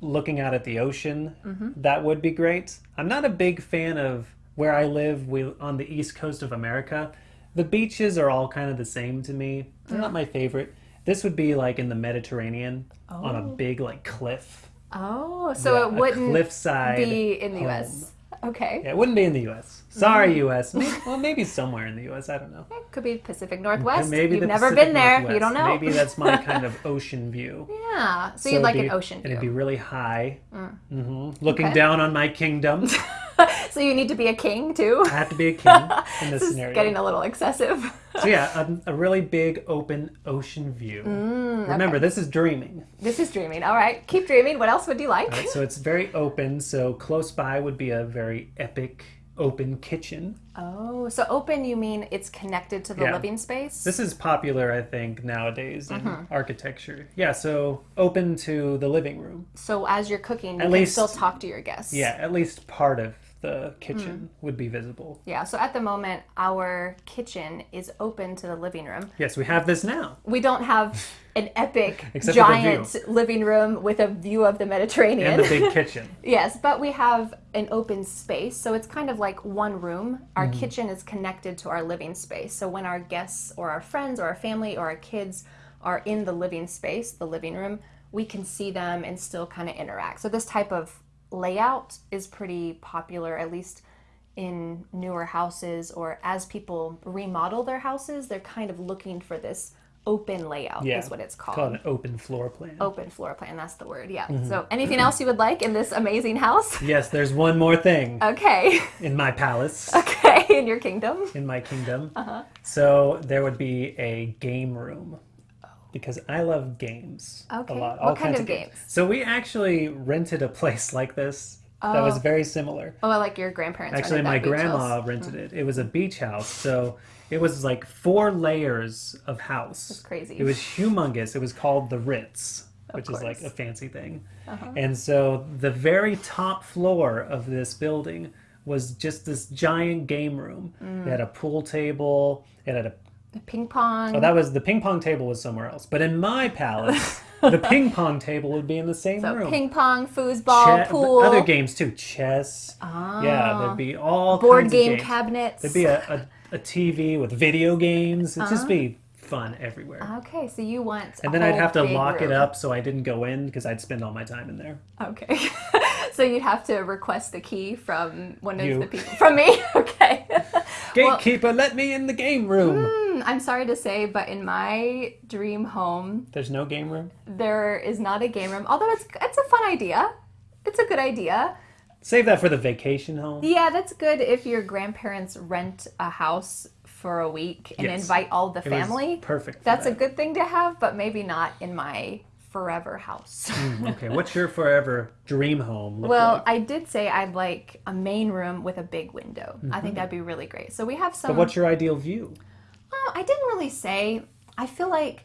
looking out at the ocean. Mm-hmm. That would be great. I'm not a big fan of where I live we, on the east coast of America. The beaches are all kind of the same to me. They're Mm. not my favorite. This would be like in the Mediterranean on a Oh. big like cliff. oh, so Yeah, it wouldn't cliffside be in the home. U.S. Okay. Yeah, it wouldn't be in the U.S. Sorry, Mm-hmm. U.S. Maybe, [LAUGHS] well, maybe somewhere in the U.S. I don't know. It could be Pacific Northwest. Maybe You've the never Pacific been there. You Northwest. don't know. Maybe that's my kind of [LAUGHS] ocean view. yeah. So, So you'd like it'd an be- ocean And it'd be really high, Mm-hmm. looking Okay. down on my kingdom. [LAUGHS] so you need to be a king too. I have to be a king in this This is scenario. getting a little excessive. So yeah, a, a really big open ocean view. Mm, Remember, this is dreaming. this is dreaming. All right. Keep dreaming. What else would you like? Right? So it's very open. So close by would be a very epic open kitchen. Oh, so open you mean it's connected to the Yeah. living space? This is popular, I think, nowadays in Mm-hmm. architecture. Yeah, so open to the living room. so as you're cooking, you At least- still talk to your guests. Yeah, at least part of the kitchen Mm. would be visible. Yeah. So at the moment, our kitchen is open to the living room. Yes, we have this now. We don't have an epic, [LAUGHS] Except giant living room with a view of the Mediterranean. And the big [LAUGHS] kitchen. Yes, but we have an open space, so it's kind of like one room. Our Mm-hmm. kitchen is connected to our living space. So when our guests or our friends or our family or our kids are in the living space, the living room, we can see them and still kind of interact. So this type of layout is pretty popular, at least in newer houses or as people remodel their houses, they're kind of looking for this open layout Yeah, is what it's called. Called an open floor plan. Open floor plan, that's the word. Yeah. Mm-hmm. So anything else you would like in this amazing house? [LAUGHS] Yes, there's one more thing Okay. [LAUGHS] in my palace, Okay, in your kingdom. in my kingdom. Uh-huh. So there would be a game room. Because I love games Okay. a lot. What all kind kinds of games? So we actually rented a place like this that was very similar. Oh, like your grandparents. Actually, my grandma house. rented it. It was a beach house, so it was like four layers of house. That's crazy. It was humongous. It was called the Ritz, which is like. Uh-huh. a fancy thing. And so the very top floor of this building was just this giant game room. Mm. It had a pool table. It had a The ping pong. oh, that was the ping pong table was somewhere else. But in my palace, [LAUGHS] the ping pong table would be in the same so room. ping pong, foosball, pool, other games too, chess. Yeah, there'd be all board game cabinets. There'd be a, a, a TV with video games. It'd Uh-huh. just be fun everywhere. Okay, so you want. a and then I'd have to lock it up so I didn't go in because I'd spend all my time in there. Okay. [LAUGHS] so you'd have to request the key from one of You. the people. From me? [LAUGHS] Okay. Well- Gatekeeper, let me in the game room. Hmm, I'm sorry to say, but in my dream home, There's no game room. there is not a game room. Although it's it's a fun idea. It's a good idea. Save that for the vacation home. Yeah, that's good if your grandparents rent a house for a week and Yes. invite all the family. perfect. for That's a good thing to have, but maybe not in my forever house. Mm, okay, what's your forever dream home look well, like? I did say I'd like a main room with a big window. I think that'd be really great. So we have some. Mm-hmm. But what's your ideal view? I didn't really say. I feel like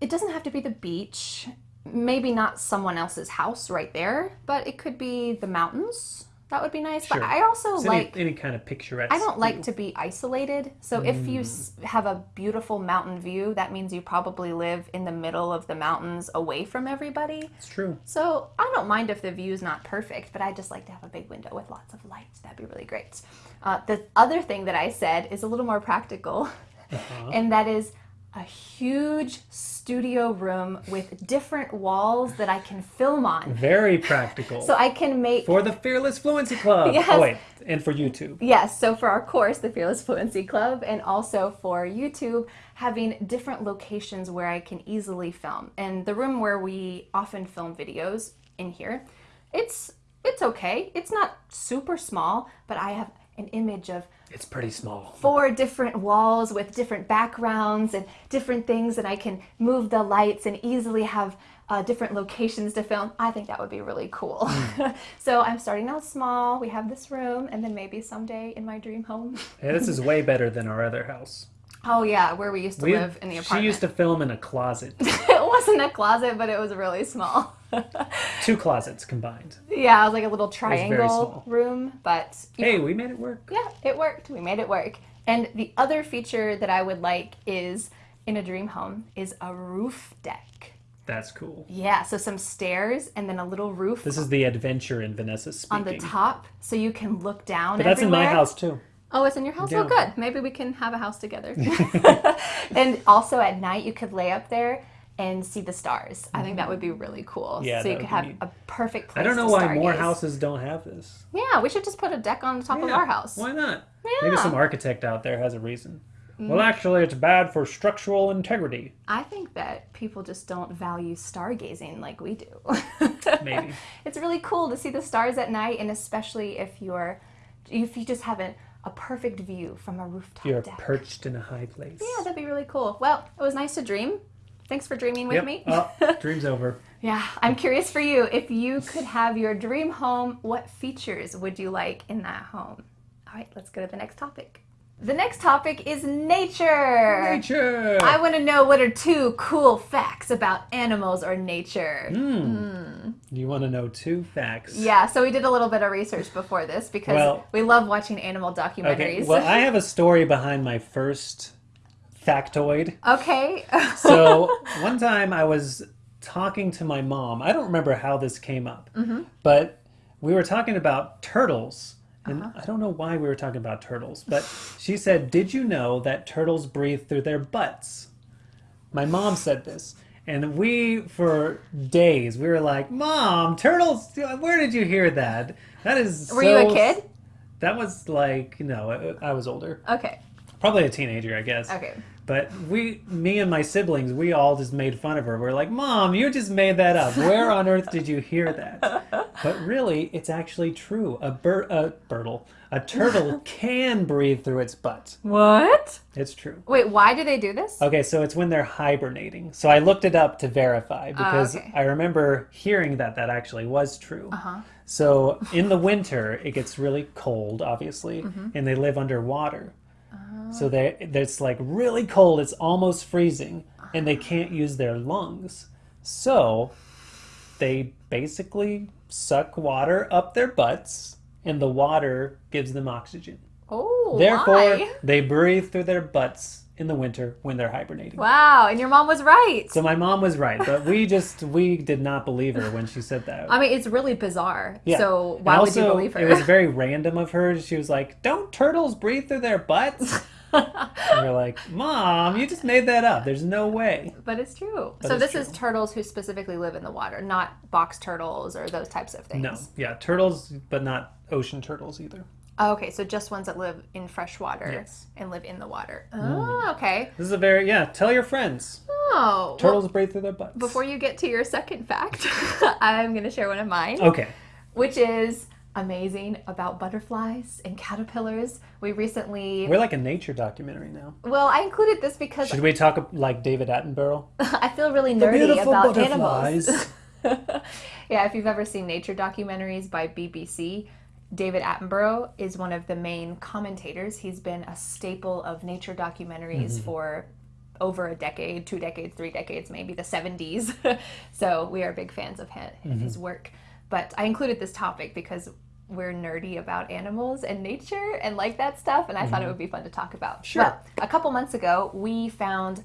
it doesn't have to be the beach. Maybe not someone else's house right there, but it could be the mountains. That would be nice. Sure. But I also It's like. any, any kind of picturesque. I don't like to be isolated. So if you Mm. have a beautiful mountain view, that means you probably live in the middle of the mountains away from everybody. It's true. So I don't mind if the view is not perfect, but I just like to have a big window with lots of lights. That'd be really great. Uh, the other thing that I said is a little more practical, Uh-huh. [LAUGHS] and that is a huge studio room with different walls that I can film on. Very practical. [LAUGHS] So I can make for the Fearless Fluency Club. [LAUGHS] Yes. Oh, wait, and for YouTube. Yes, so for our course, the Fearless Fluency Club, and also for YouTube, having different locations where I can easily film. And the room where we often film videos in here, it's it's okay. It's not super small, but I have an image of It's pretty small. four different walls with different backgrounds and different things, and I can move the lights and easily have uh, different locations to film. I think that would be really cool. [LAUGHS] so I'm starting out small. We have this room, and then maybe someday in my dream home. Yeah, this is way better than our other house. Oh yeah, where we used to We- live in the apartment. She used to film in a closet. [LAUGHS] it wasn't a closet, but it was really small. [LAUGHS] Two closets combined. yeah, it was like a little triangle room, but Hey, we made it work. yeah, it worked. We made it work. And the other feature that I would like is in a dream home is a roof deck. That's cool. Yeah, so some stairs and then a little roof This is the adventure in Vanessa on the top so you can look down But that's in my house too. Oh, it's in your house? Yeah. Oh, good. Maybe we can have a house together. [LAUGHS] [LAUGHS] and also at night, you could lay up there and see the stars. I think that would be really cool. Yeah, so you could have neat. a perfect place I don't know why more houses don't have this. Yeah, we should just put a deck on the top of our house. Why not? Yeah. Maybe some architect out there has a reason. Mm. Well, actually, it's bad for structural integrity. I think that people just don't value stargazing like we do. [LAUGHS] Maybe. it's really cool to see the stars at night, and especially if you're if you just have a, a perfect view from a rooftop You're deck. perched in a high place. yeah, that'd be really cool. Well, it was nice to dream. Thanks for dreaming with Yep. me. Oh, [LAUGHS] dream's over. Yeah, I'm curious for you. If you could have your dream home, what features would you like in that home? All right, let's go to the next topic. The next topic is nature. Nature. I want to know what are two cool facts about animals or nature. Hmm. Hmm. You want to know two facts? Yeah, so we did a little bit of research before this because Well- we love watching animal documentaries. Okay. Well, I [LAUGHS] have a story behind my first factoid. okay. [LAUGHS] So one time I was talking to my mom. I don't remember how this came up, Mm-hmm. but we were talking about turtles. And Uh-huh. I don't know why we were talking about turtles, but she said, Did you know that turtles breathe through their butts? My mom said this. And we, for days, we were like, Mom, turtles, where did you hear that? That is Were you a kid? That was like, no, I I was older. Okay. Probably a teenager, I guess. Okay. But we, me and my siblings, we all just made fun of her. We're like, Mom, you just made that up. Where on earth did you hear that? But really, it's actually true. A bir- a birdle, a turtle [LAUGHS] can breathe through its butt. What? It's true. Wait, why do they do this? Okay, so it's when they're hibernating. So I looked it up to verify because okay. I remember hearing that that actually was true. Uh-huh. So in the winter, it gets really cold, obviously, Mm-hmm. and they live underwater. So they it's like really cold, it's almost freezing, and they can't use their lungs. So they basically suck water up their butts, and the water gives them oxygen. Oh, Therefore, why? they breathe through their butts in the winter when they're hibernating. Wow, and your mom was right. So my mom was right, but we just we did not believe her when she said that. I mean, it's really bizarre. Yeah. So why would you believe her? It was very [LAUGHS] random of her. She was like, "Don't turtles breathe through their butts?" And we're like, "Mom, you just made that up. There's no way." but it's true. But so it's this is turtles who specifically live in the water, not box turtles or those types of things. No, yeah, turtles, but not ocean turtles either. Oh, okay, so just ones that live in fresh water Yes. and live in the water. Mm. Oh, okay. This is a very yeah. Tell your friends. Oh, well, Turtles breathe through their butts. before you get to your second fact, [LAUGHS] I'm going to share one of mine, Okay. which is amazing about butterflies and caterpillars. We recently, We're like a nature documentary now. well, I included this because Should we talk like David Attenborough? [LAUGHS] I feel really nerdy about animals. butterflies. [LAUGHS] yeah, if you've ever seen nature documentaries by BBC, David Attenborough is one of the main commentators. He's been a staple of nature documentaries mm-hmm. for over a decade, two decades, three decades, maybe the 70s. [LAUGHS] so we are big fans of his, mm-hmm. his work. But I included this topic because we're nerdy about animals and nature and like that stuff, and I thought it mm-hmm. would be fun to talk about. Sure. Well, a couple months ago, we found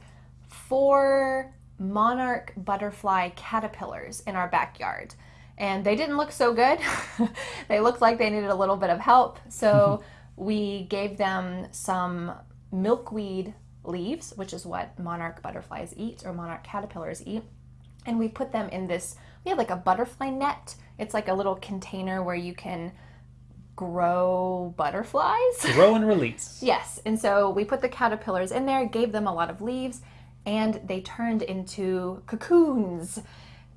four monarch butterfly caterpillars in our backyard. And they didn't look so good. [LAUGHS] they looked like they needed a little bit of help. So [LAUGHS] we gave them some milkweed leaves, which is what monarch butterflies eat or monarch caterpillars eat. And we put them in this, we have like a butterfly net. It's like a little container where you can grow butterflies. [LAUGHS] Grow and release. Yes, and so we put the caterpillars in there, gave them a lot of leaves, and they turned into cocoons.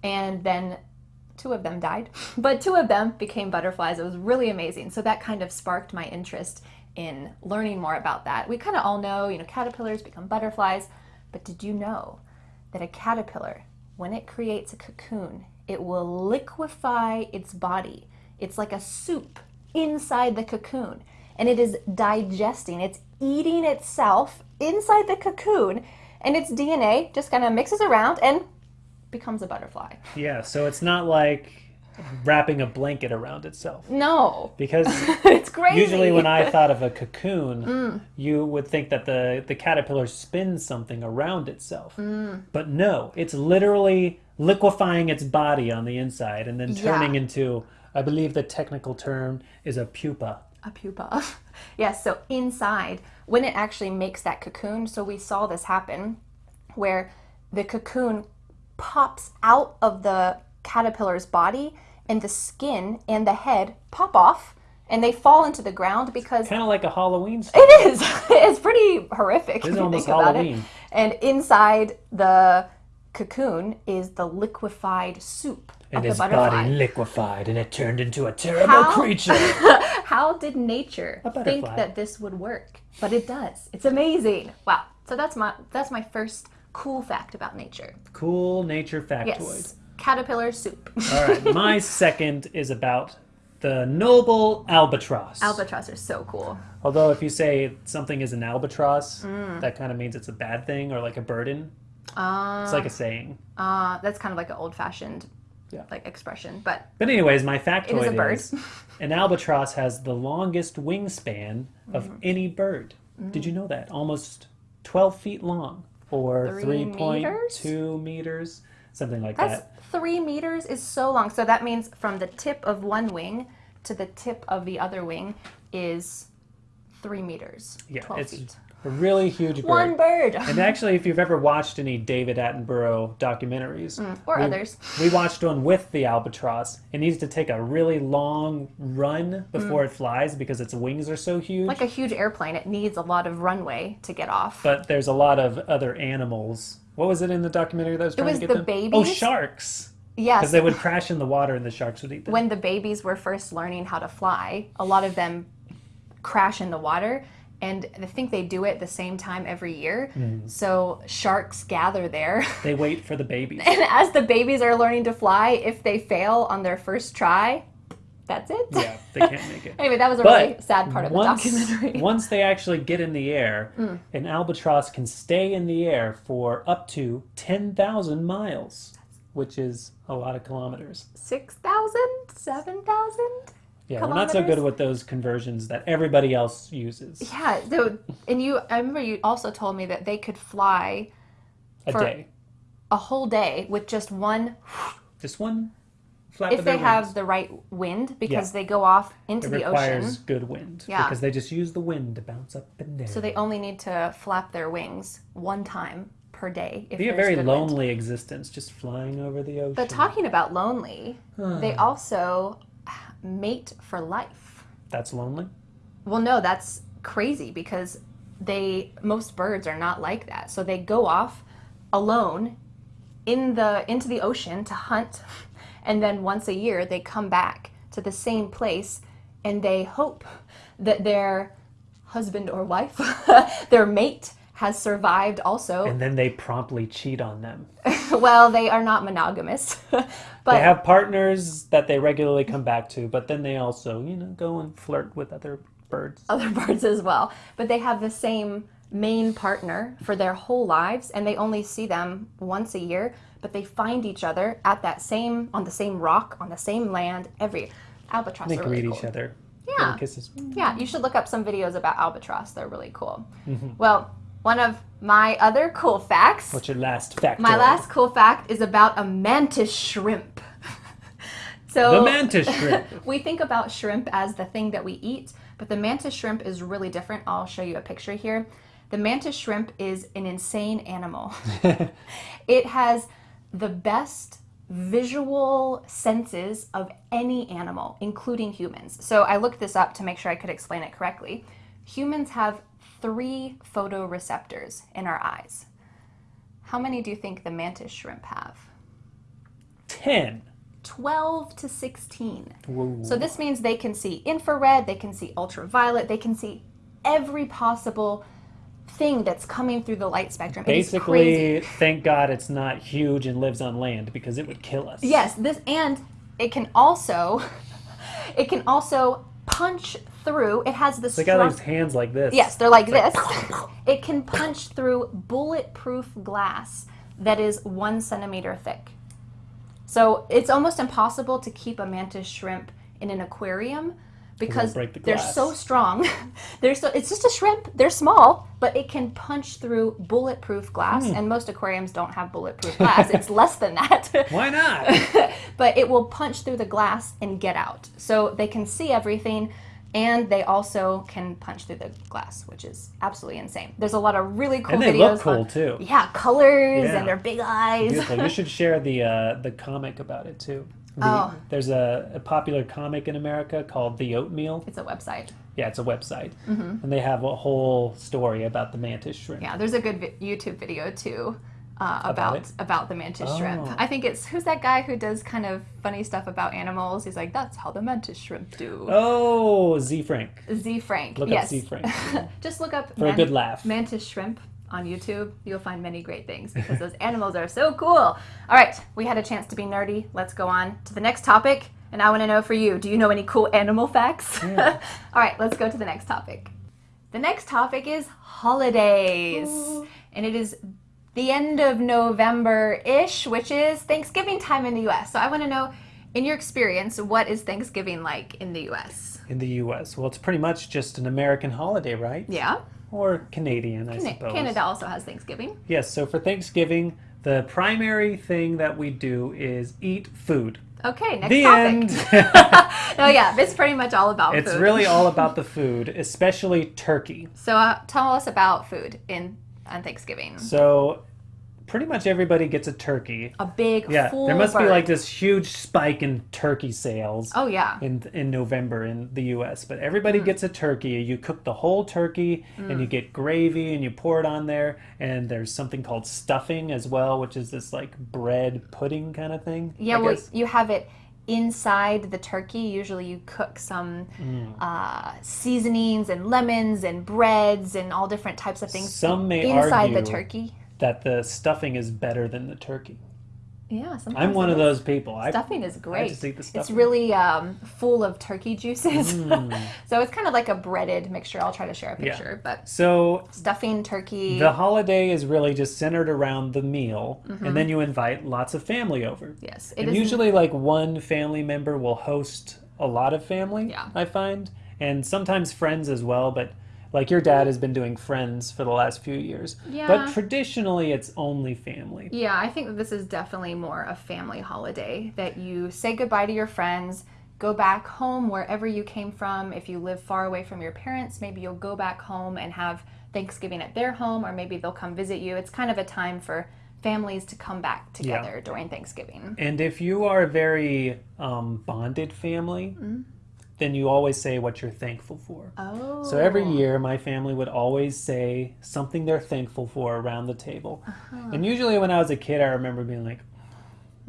And then two of them died, [LAUGHS] but two of them became butterflies. It was really amazing. So that kind of sparked my interest in learning more about that. We kind of all know, you know, caterpillars become butterflies, but did you know that a caterpillar, when it creates a cocoon, it will liquefy its body. It's like a soup inside the cocoon, and it is digesting, it's eating itself inside the cocoon, and its DNA just kind of mixes around and becomes a butterfly. Yeah, so it's not like wrapping a blanket around itself. No, Because [LAUGHS] it's crazy. usually when I thought of a cocoon, mm. you would think that the, the caterpillar spins something around itself. Mm. But no, it's literally liquefying its body on the inside and then turning Yeah. into, I believe the technical term is a pupa. a pupa. [LAUGHS] yes, so inside, when it actually makes that cocoon, so we saw this happen where the cocoon pops out of the caterpillar's body and the skin and the head pop off and they fall into the ground because Kind of like a Halloween story. it is. [LAUGHS] It's pretty horrific if you almost think about Halloween. it. And inside the cocoon is the liquefied soup And of the his body liquefied and it turned into a terrible How? creature. [LAUGHS] How did nature think that this would work? But it does. It's amazing. Wow. So that's my that's my first cool fact about nature. cool nature factoid. Yes. Caterpillar soup. All right, [LAUGHS] my second is about the noble albatross. Albatross are so cool. Although if you say something is an albatross, Mm. that kind of means it's a bad thing or like a burden. Uh, It's like a saying. uh, that's kind of like an old fashioned Yeah. like expression. But But anyways, my factoid it is a bird. is an albatross has the longest wingspan of Mm-hmm. any bird. Did you know that? Almost 12 feet long or Three 3.2 meters? something like that's that. three meters is so long. So that means from the tip of one wing to the tip of the other wing is three meters. Yeah, it's feet. A really huge bird. One bird. And actually, if you've ever watched any David Attenborough documentaries, or we, others. we watched one with the albatross. It needs to take a really long run before it flies because its wings are so huge. Mm. Like a huge airplane, it needs a lot of runway to get off. but there's a lot of other animals. What was it in the documentary that was trying was to get the them? Oh, babies. sharks! yes. Because they would crash in the water and the sharks would eat them. when the babies were first learning how to fly, a lot of them crash in the water. And I think they do it the same time every year. Mm. So sharks gather there. [LAUGHS] They wait for the babies. And as the babies are learning to fly, if they fail on their first try, that's it. yeah, [LAUGHS] they can't make it. Anyway, that was a But really sad part of the documentary. Mm. [LAUGHS] once they actually get in the air, an albatross can stay in the air for up to 10,000 miles, which is a lot of kilometers. 6,000? 7,000? Yeah, we're not so good with those conversions that everybody else uses Yeah. So, and you, I remember you also told me that they could fly a day. a whole day with just one Just one flap if of their they have the right wind because Yeah. they go off into It the requires ocean good wind Yeah. because they just use the wind to bounce up and down. so they only need to flap their wings one time per day if be a very good wind. lonely existence, just flying over the ocean. but talking about lonely they also mate for life. That's lonely. well no that's crazy because they most birds are not like that. So they go off alone in the into the ocean to hunt. [LAUGHS] And then once a year they come back to the same place and they hope that their husband or wife [LAUGHS] their mate has survived also And then they promptly cheat on them. [LAUGHS] well they are not monogamous [LAUGHS] but They have partners that they regularly come back to, but then they also, you know, go and flirt with other birds. other [LAUGHS] birds as well. But they have the same main partner for their whole lives and they only see them once a year, but they find each other at that same on the same rock, on the same land every albatross They can really cool. each other. Yeah. Kisses. Yeah, you should look up some videos about albatross. They're really cool. Mm-hmm. Well, one of my other cool facts What's your last fact? my last cool fact is about a mantis shrimp. [LAUGHS] so The mantis shrimp. [LAUGHS] we think about shrimp as the thing that we eat, but the mantis shrimp is really different. I'll show you a picture here. The mantis shrimp is an insane animal. [LAUGHS] it has the best visual senses of any animal, including humans. So I looked this up to make sure I could explain it correctly. Humans have three photoreceptors in our eyes. How many do you think the mantis shrimp have? Ten. 12 to 16. Whoa. So this means they can see infrared, they can see ultraviolet, they can see every possible thing that's coming through the light spectrum. It is crazy. Basically, thank God it's not huge and lives on land because it would kill us. Yes, this and it can also [LAUGHS] it can also punch through. It has the They got these hands like this. Yes, they're like this. [LAUGHS] It can punch through bulletproof glass that is one centimeter thick. So it's almost impossible to keep a mantis shrimp in an aquarium because the they're so strong. [LAUGHS] they're so it's just a shrimp. They're small, but it can punch through bulletproof glass. Hmm. And most aquariums don't have bulletproof glass. it's less than that. [LAUGHS] Why not? but it will punch through the glass and get out. So they can see everything and they also can punch through the glass, which is absolutely insane. There's a lot of really cool and they videos. look cool on- too. yeah, colors Yeah. and their big eyes. Beautiful. You should [LAUGHS] share the uh, the comic about it too. The, Oh. There's a, a popular comic in America called The Oatmeal. It's a website. Yeah, it's a website, and they have a whole story about the mantis shrimp. Yeah, there's a good YouTube video too uh, about it? about, the mantis shrimp. Oh. I think it's who's that guy who does kind of funny stuff about animals. He's like, that's how the mantis shrimp do. Oh, Ze Frank. Ze Frank. Look yes. up Ze Frank [LAUGHS] Just look up for a good laugh. mantis shrimp on YouTube. You'll find many great things because those [LAUGHS] animals are so cool. All right, we had a chance to be nerdy. Let's go on to the next topic. And I want to know for you, do you know any cool animal facts? [LAUGHS] All right, let's go to the next topic. The next topic is holidays. And it is the end of November ish, which is Thanksgiving time in the US. So I want to know, in your experience, what is Thanksgiving like in the US? in the U.S. Well, it's pretty much just an American holiday, right? Yeah. Or Canadian, I Can- suppose. Canada also has Thanksgiving. Yes. So for Thanksgiving, the primary thing that we do is eat food. Okay, next the topic. end. [LAUGHS] Oh yeah, it's pretty much all about it's food. really all [LAUGHS] about the food, especially turkey. So uh, tell us about food in on Thanksgiving. So pretty much everybody gets a turkey. A big Yeah, full there must be like this huge spike in turkey sales. Oh yeah. in in November in the U.S. But Mm. everybody gets a turkey. You cook the whole turkey, and you get gravy, and you pour it on there. And there's something called stuffing as well, which is this like bread pudding kind of thing. Yeah, I well, guess. you have it inside the turkey. Usually, you cook some Mm. uh, seasonings and lemons and breads and all different types of things Some may inside the turkey. That the stuffing is better than the turkey. Yeah, sometimes I'm one of those people. I, Stuffing is great. the It's really um, full of turkey juices. [LAUGHS] Mm. so it's kind of like a breaded mixture. I'll try to share a Yeah. picture, but so stuffing turkey. the holiday is really just centered around the meal, Mm-hmm. and then you invite lots of family over. yes, it and is usually like one family member will host a lot of family Yeah. i find and sometimes friends as well but like your dad has been doing friends for the last few years Yeah. but traditionally it's only family Yeah, I think this is definitely more a family holiday that you say goodbye to your friends, go back home wherever you came from. If you live far away from your parents, maybe you'll go back home and have Thanksgiving at their home, or maybe they'll come visit you. It's kind of a time for families to come back together during Thanksgiving. and if you are a very um, bonded family Mm-hmm. Then you always say what you're thankful for Oh. so every year my family would always say something they're thankful for around the table Uh-huh. and usually when i was a kid i remember being like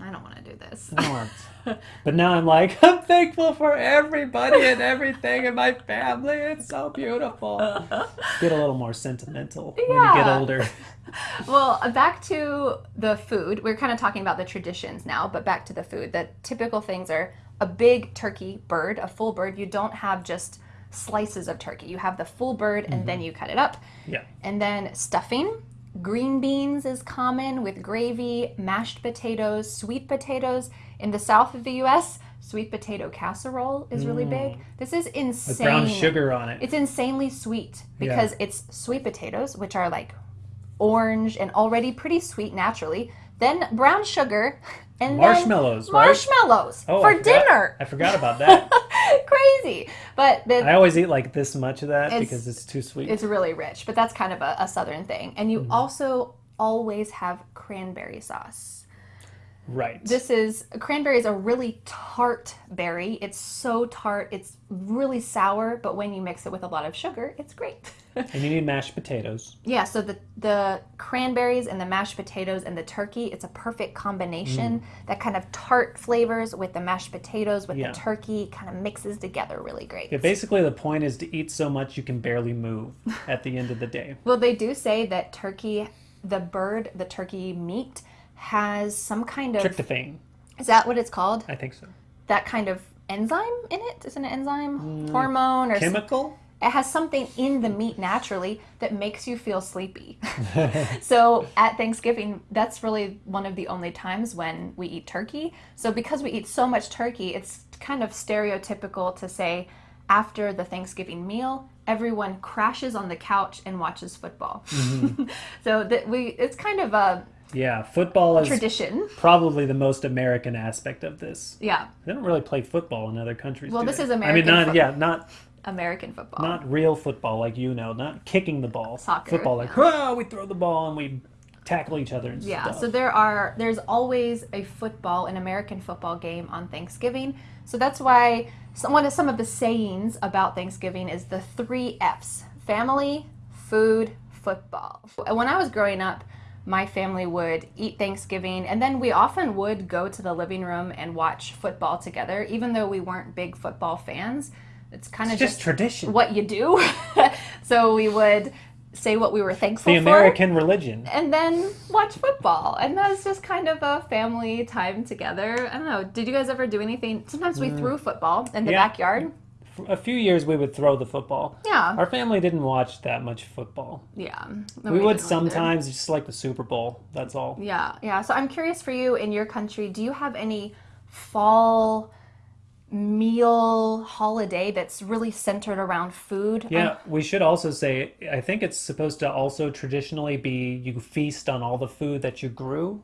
I don't want to do this. I want. [LAUGHS] But now I'm like, [LAUGHS] I'm thankful for everybody and everything in my family. It's so beautiful. [LAUGHS] Get a little more sentimental when you get Yeah. older. Well, uh, back to the food. We're kind of talking about the traditions now, but back to the food. The typical things are a big turkey bird, a full bird. You don't have just slices of turkey. You have the full bird and then mm-hmm. you cut it up. Yeah. And then stuffing. Green beans is common with gravy, mashed potatoes, sweet potatoes. In the south of the US, sweet potato casserole is really mm. big. This is insane. With brown sugar on it. It's insanely sweet because it's sweet potatoes, which are like orange and already pretty sweet naturally. Then brown sugar [LAUGHS] and Marshmallows, right? marshmallows Oh, I for forgot- dinner. I forgot about that. [LAUGHS] Crazy, but the, I always eat like this much of that It's- because it's too sweet. it's really rich. But that's kind of a, a southern thing. And you mm-hmm. also always have cranberry sauce. Right. This is cranberry is a really tart berry. It's so tart. It's really sour, but when you mix it with a lot of sugar, it's great. [LAUGHS] and you need mashed potatoes. yeah, so the the cranberries and the mashed potatoes and the turkey, it's a perfect combination. Mm. That kind of tart flavors with the mashed potatoes with Yeah. the turkey kind of mixes together really great. Yeah, basically the point is to eat so much you can barely move [LAUGHS] at the end of the day. Well, they do say that turkey, the bird, the turkey meat has some kind of Tryptophan, is that what it's called? I think so. That kind of enzyme in it? Is it an enzyme, Mm. hormone, or Chemical? it has something in the meat naturally that makes you feel sleepy. [LAUGHS] [LAUGHS] so at Thanksgiving, that's really one of the only times when we eat turkey. So because we eat so much turkey, it's kind of stereotypical to say after the Thanksgiving meal, everyone crashes on the couch and watches football. [LAUGHS] so that we it's kind of a Yeah, football is tradition. probably the most American aspect of this. Yeah, They don't really play football in other countries. Well, this they? is American. I mean, not yeah, not American football. not real football like you know, not kicking the ball. Soccer, Football like, oh, we throw the ball and we tackle each other and Yeah, stuff. so there are there's always a football, an American football game on Thanksgiving. So that's why some, one of some of the sayings about Thanksgiving is the three F's: family, food, football. When I was growing up, my family would eat Thanksgiving, and then we often would go to the living room and watch football together, even though we weren't big football fans. It's kind of just just tradition. what you do. [LAUGHS] so we would say what we were thankful the for The American religion. and then watch football. And that was just kind of a family time together. I don't know. Did you guys ever do anything? Sometimes we threw football in the Mm. Yeah. backyard. A few years we would throw the football. Yeah. Our family didn't watch that much football. Yeah. We would didn't either. sometimes, just like the Super Bowl. That's all. Yeah. Yeah. So I'm curious for you in your country, do you have any fall meal holiday that's really centered around food? Yeah, we should also say I think it's supposed to also traditionally be you feast on all the food that you grew.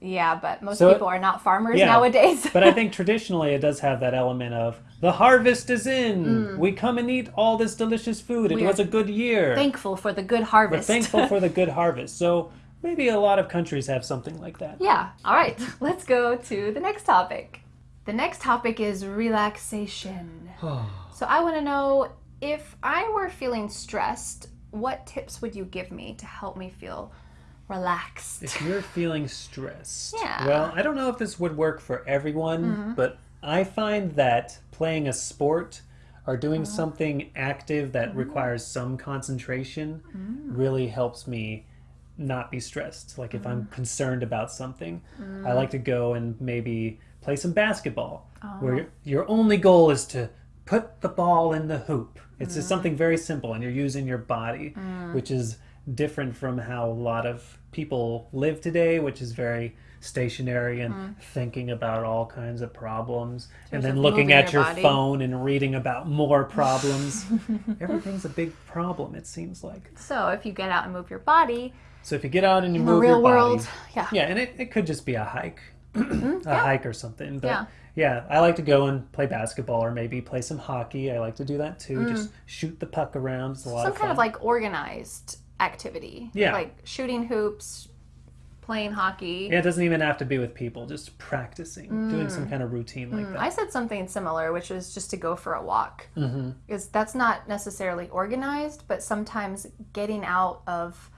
Yeah, but most So- people are not farmers Yeah, nowadays. But I [LAUGHS] think traditionally it does have that element of the harvest is in. We come and eat all this delicious food. It Mm. We was a good year. thankful for the good We're harvest. thankful for the [LAUGHS] good harvest. So maybe a lot of countries have something like that. Yeah. All right. [LAUGHS] Let's go to the next topic. The next topic is relaxation. [SIGHS] so I want to know if I were feeling stressed, what tips would you give me to help me feel relaxed? If you're feeling stressed, Yeah. Well, I don't know if this would work for everyone, but I find that playing a sport or doing Uh-huh. something active that Mm-hmm. requires some concentration Mm. really helps me not be stressed. Like if Mm. I'm concerned about something, I like to go and maybe play some basketball Oh. where your- only goal is to put the ball in the hoop. It's Mm. just something very simple and you're using your body, which is different from how a lot of people live today, which is very stationary and Mm. thinking about all kinds of problems and then looking at your your phone and reading about more [LAUGHS] problems. Everything's a big problem, it seems like. So if you get out and move your body So if you get out and you in the move real your body, world, yeah. yeah, and it, it could just be a hike, [CLEARS THROAT] a hike or something. But Yeah. yeah. I like to go and play basketball or maybe play some hockey. I like to do that too. Just shoot the puck around. It's a lot Mm. Some of kind of like organized activity. Yeah. Like shooting hoops, playing hockey. yeah, it doesn't even have to be with people. Just practicing, doing Mm. some kind of routine like that. I said something similar, which was just to go for a walk. Mm-hmm. Because that's not necessarily organized, but sometimes getting out of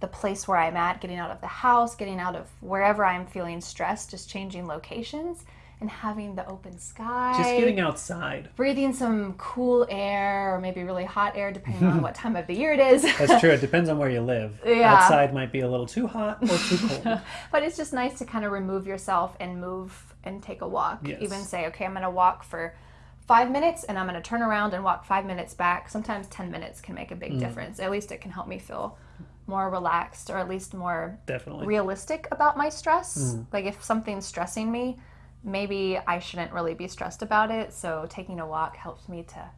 the place where I'm at, getting out of the house, getting out of wherever I'm feeling stressed, just changing locations and having the open sky. Just getting outside. breathing some cool air or maybe really hot air depending on [LAUGHS] what time of the year it is. That's true. It [LAUGHS] depends on where you live. Yeah. Outside might be a little too hot or too [LAUGHS] cold. but it's just nice to kind of remove yourself and move and take a walk. Yes. Even say, okay, I'm going to walk for five minutes and I'm going to turn around and walk five minutes back. Sometimes 10 minutes can make a Mm. big difference. At least it can help me feel more relaxed or at least more Definitely. realistic about my stress. Mm. Like if something's stressing me, maybe I shouldn't really be stressed about it. So taking a walk helps me to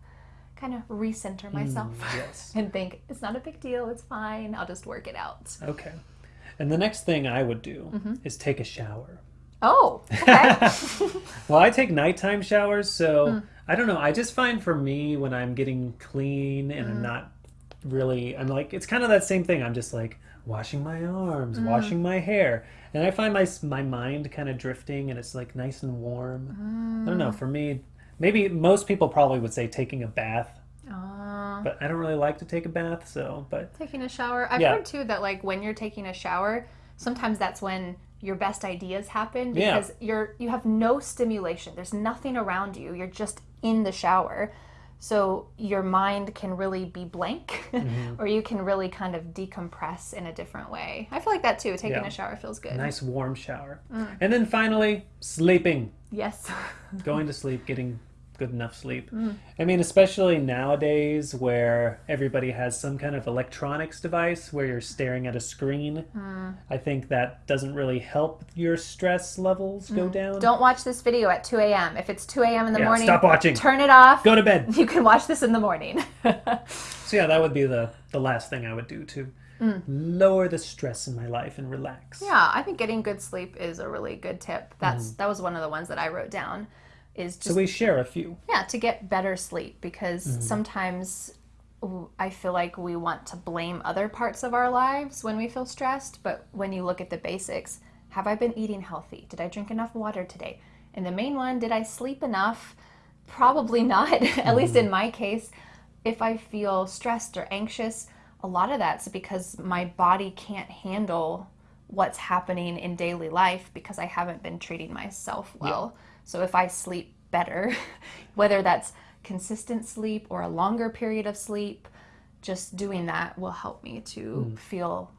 kind of recenter myself Mm, [LAUGHS] yes. and think it's not a big deal, it's fine, I'll just work it out. Okay. And the next thing I would do Mm-hmm. is take a shower. Oh, okay. [LAUGHS] Well, I take nighttime showers, so Mm. I don't know. I just find for me when I'm getting clean and Mm. I'm not really, I'm like, it's kind of that same thing. I'm just like, washing my arms, Mm. washing my hair, and I find my my mind kind of drifting, and it's like nice and warm. I don't Mm. know. For me, maybe most people probably would say taking a bath, but I don't really like to take a bath. So, but taking a shower. I've Yeah. heard too that like when you're taking a shower, sometimes that's when your best ideas happen Yeah. because you're you have no stimulation. There's nothing around you. You're just in the shower. So your mind can really be blank Mm-hmm. [LAUGHS] or you can really kind of decompress in a different way. I feel like that too. Taking Yeah. a shower feels good. nice warm shower, Mm. and then finally sleeping. Yes. [LAUGHS] going to sleep, getting good enough sleep. Mm. I mean, especially nowadays where everybody has some kind of electronics device where you're staring at a screen. Mm. I think that doesn't really help your stress levels go down. Mm. Don't watch this video at 2 a.m. If it's 2 a.m. in the Yeah, morning, stop watching. turn it off. Go to bed. [LAUGHS] You can watch this in the morning. [LAUGHS] So yeah, that would be the the last thing I would do to lower the stress in my life and relax. Mm. Yeah, I think getting good sleep is a really good tip. That's that was one of the ones that I wrote down. Is just So we share a few. yeah to get better sleep because mm-hmm. sometimes I feel like we want to blame other parts of our lives when we feel stressed, but when you look at the basics, have I been eating healthy? Did I drink enough water today? And the main one, did I sleep enough? Probably [LAUGHS] not. At mm-hmm. least in my case, if I feel stressed or anxious, a lot of that's because my body can't handle what's happening in daily life because I haven't been treating myself well. So if I sleep better, [LAUGHS] whether that's consistent sleep or a longer period of sleep, just doing that will help me to feel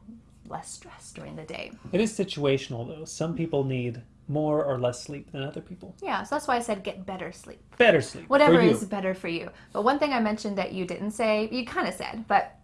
less stressed during the day. It is situational though. Some people need more or less sleep than other people. Yeah, so that's why I said get better sleep. Better sleep. Whatever is better for you. But one thing I mentioned that you didn't say, you kind of said, but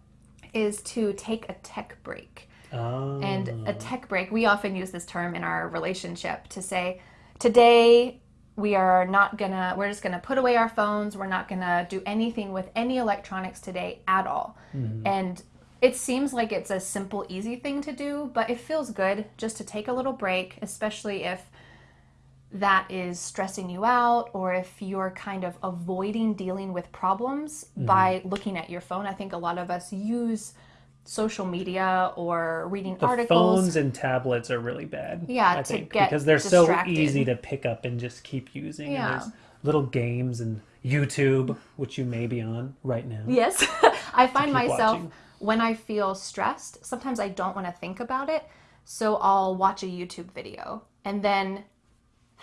is to take a tech break. Ah. And a tech break, we often use this term in our relationship to say, today we are not gonna, we're just gonna put away our phones. We're not gonna do anything with any electronics today at all. Mm-hmm. And it seems like it's a simple, easy thing to do, but it feels good just to take a little break, especially if that is stressing you out or if you're kind of avoiding dealing with problems mm-hmm. by looking at your phone. I think a lot of us use social media or reading the articles. phones and tablets are really bad. Yeah, I to think get because they're distracted. so easy to pick up and just keep using. Yeah. Little games and YouTube, which you may be on right now. Yes. [LAUGHS] [LAUGHS] I find myself watching. when I feel stressed, sometimes I don't want to think about it. So I'll watch a YouTube video and then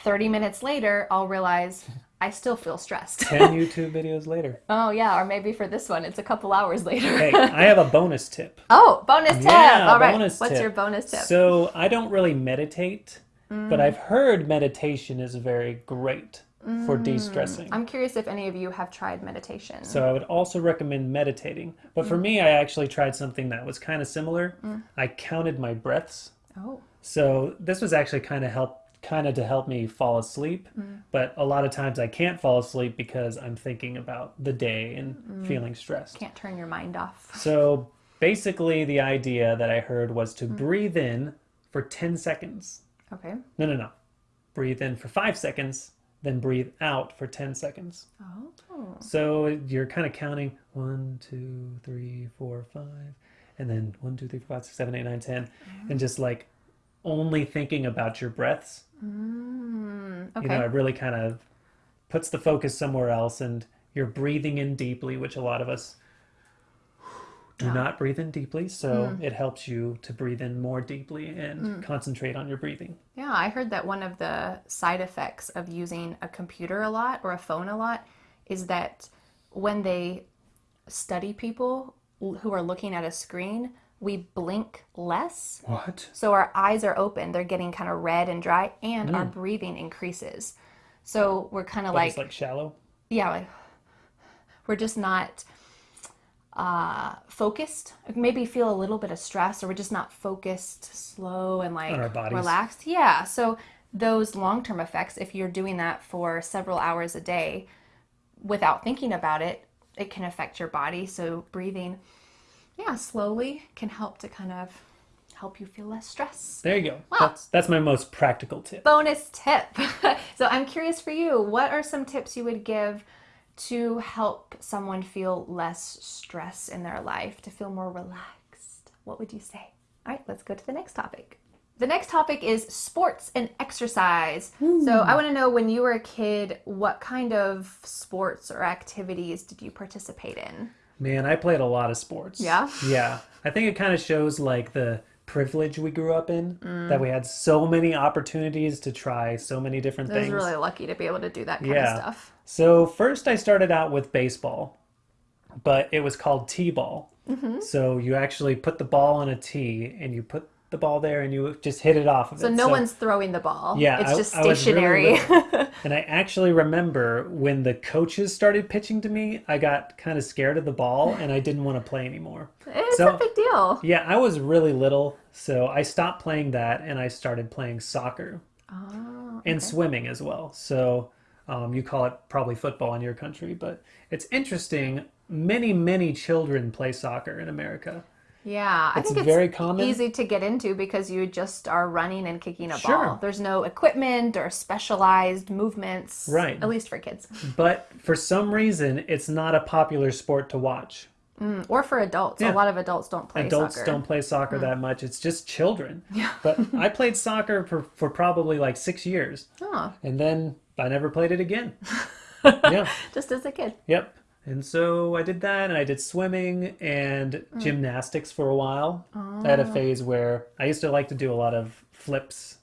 30 minutes later, I'll realize I still feel stressed. Ten [LAUGHS] YouTube videos later. oh, yeah. Or maybe for this one, it's a couple hours later. Hey, [LAUGHS] I have a bonus tip. oh, bonus tip. Yeah, All right. What's tip. your bonus tip? So I don't really meditate, Mm. but I've heard meditation is very great for de-stressing. Mm. I'm curious if any of you have tried meditation. So I would also recommend meditating. But for me, I actually tried something that was kind of similar. I counted my breaths. oh, So this was actually kind of help kind of to help me fall asleep. Mm. But a lot of times I can't fall asleep because I'm thinking about the day and mm. feeling stressed. can't turn your mind off. [LAUGHS] So basically the idea that I heard was to mm. breathe in for 10 seconds. Okay. No, no, no. Breathe in for 5 seconds, then breathe out for 10 seconds. Oh. So you're kind of counting one, two, three, four, five, and then one, two, three, four, five, six, seven, eight, nine, ten, and just like only thinking about your breaths. Mm, okay. You know, it really kind of puts the focus somewhere else, and you're breathing in deeply, which a lot of us do not breathe in deeply. So it helps you to breathe in more deeply and concentrate on your breathing. Yeah, I heard that one of the side effects of using a computer a lot or a phone a lot is that when they study people who are looking at a screen, we blink less. What? So our eyes are open, they're getting kind of red and dry, and our breathing increases. So we're kind of Like, like, it's like shallow. yeah, like, we're just not uh, focused. Maybe feel a little bit of stress, or we're just not focused, slow, and like On our bodies. relaxed. Yeah. So those long term effects, if you're doing that for several hours a day without thinking about it, it can affect your body. So breathing, yeah, slowly can help to kind of help you feel less stress. There you go. That's that's my most practical tip. bonus tip. [LAUGHS] so I'm curious for you, what are some tips you would give to help someone feel less stress in their life, to feel more relaxed? What would you say? All right, let's go to the next topic. The next topic is sports and exercise. So, I want to know when you were a kid, what kind of sports or activities did you participate in? Man, I played a lot of sports. Yeah? Yeah. I think it kind of shows like the privilege we grew up in Mm. that we had so many opportunities to try so many different things. I was really lucky to be able to do that kind Yeah. of stuff. So first I started out with baseball, but it was called T-ball. Mm-hmm. So you actually put the ball on a tee and you put the ball there and you just hit it off of So it. no one's throwing the ball. Yeah, it's I- just I really stationary. [LAUGHS] And I actually remember when the coaches started pitching to me, I got kind of scared of the ball and I didn't want to play anymore. it's So- a big deal. Yeah, I was really little, so I stopped playing that and I started playing soccer Oh, and swimming as well. So um, you call it probably football in your country, but it's interesting. Many, many children play soccer in America. Yeah. I It's think it's very common. easy to get into because you just are running and kicking a Sure. ball. There's no equipment or specialized movements. Right. At least for kids. But for some reason, it's not a popular sport to watch. Mm, Or for adults. Yeah. A lot of adults don't play Adults soccer. don't play soccer that much. It's just children. [LAUGHS] Yeah. But I played soccer for, for probably like six years. Oh, And then I never played it again. [LAUGHS] yeah. just as a kid. Yep. And so I did that, and I did swimming and mm. gymnastics for a while. I had a oh. phase where I used to like to do a lot of flips.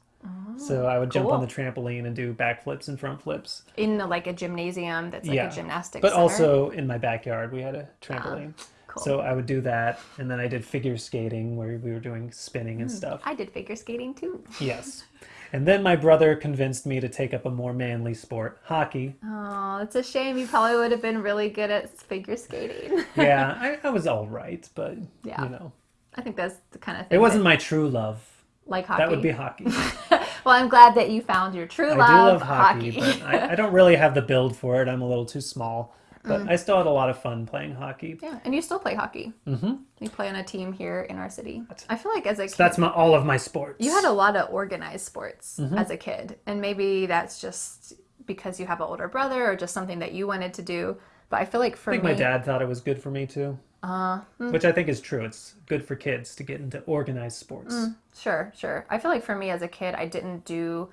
so I would jump on oh, the trampoline and do back flips and front flips. In like a gymnasium that's like yeah. a gymnastics But center. also in my backyard, we had a trampoline. Ah, cool. So I would do that. And then I did figure skating where we were doing spinning and hmm. stuff. I did figure skating too. Yes. [LAUGHS] And then my brother convinced me to take up a more manly sport, hockey. Oh, it's a shame. You probably would have been really good at figure skating. [LAUGHS] Yeah, I, I was all right, but Yeah. you know, I think that's the kind of thing. it wasn't my true love. like hockey. That would be hockey. [LAUGHS] well, I'm glad that you found your true I love. I do love hockey, but I, I don't really have the build for it. I'm a little too small. But Mm. I still had a lot of fun playing hockey. yeah, and you still play hockey. Mm-hmm. You play on a team here in our city. I feel like as a kid, That's my all of my sports. you had a lot of organized sports Mm-hmm. as a kid, and maybe that's just because you have an older brother or just something that you wanted to do. But I feel like for I think me, my dad thought it was good for me too. Uh, hmm. Which I think is true. It's good for kids to get into organized sports. Sure, sure. I feel like for me as a kid, I didn't do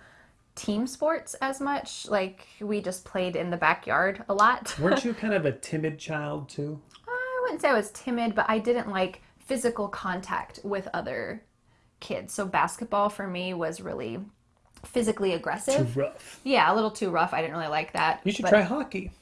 team sports as much. Like we just played in the backyard a lot. [LAUGHS] Weren't you kind of a timid child too? Uh, I wouldn't say I was timid, but I didn't like physical contact with other kids. So basketball for me was really physically aggressive. Too rough. Yeah, a little too rough. I didn't really like that. You should try hockey.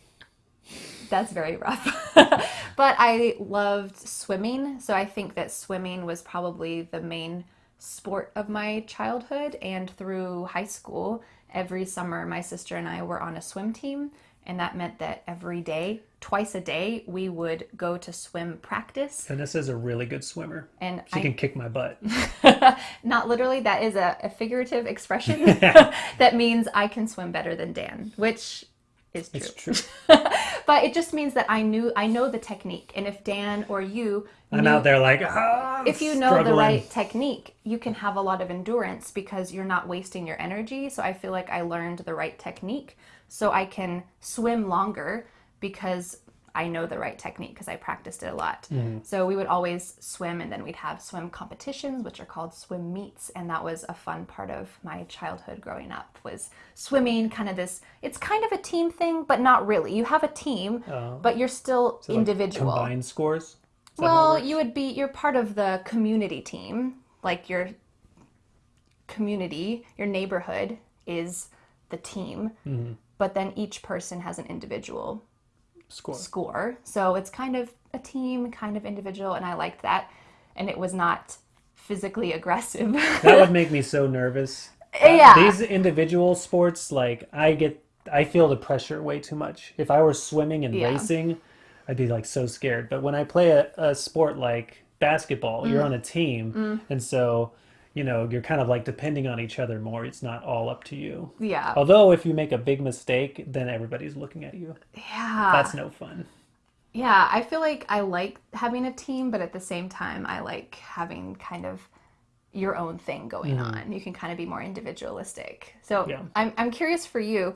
That's very rough. [LAUGHS] but I loved swimming, so I think that swimming was probably the main sport of my childhood and through high school. Every summer my sister and I were on a swim team and that meant that every day, twice a day, we would go to swim practice And this is a really good swimmer. and She I can kick my butt. [LAUGHS] not literally that is a, a figurative expression [LAUGHS] [LAUGHS] that means I can swim better than Dan, which is true. It's true. [LAUGHS] But it just means that I knew I know the technique, and if Dan or you, I'm knew- out there like, ah, if you know the right technique, you can have a lot of endurance because you're not wasting your energy. So I feel like I learned the right technique, so I can swim longer because I know the right technique because I practiced it a lot. Mm-hmm. So we would always swim, and then we'd have swim competitions, which are called swim meets, and that was a fun part of my childhood growing up. Was swimming kind of this? It's kind of a team thing, but not really. You have a team, Oh. but you're still So, like, individual. combined scores. Is that how it Well, you would be you're part of the community team. Like your community, your neighborhood is the team. Mm-hmm. But then each person has an individual score. score. So it's kind of a team, kind of individual, and I liked that. And it was not physically [LAUGHS] aggressive. That would make me so nervous. [LAUGHS] yeah. These individual sports, like I get, I feel the pressure way too much. If I were swimming and Yeah. racing, I'd be like so scared. But when I play a, a sport like basketball, Mm. you're on a team, and so you know you're kind of like depending on each other more. It's not all up to you. yeah. Although if you make a big mistake, then everybody's looking at you. yeah. That's no fun. Yeah, I feel like I like having a team, but at the same time, I like having kind of your own thing going mm-hmm. on. You can kind of be more individualistic. So Yeah. I'm, I'm curious for you.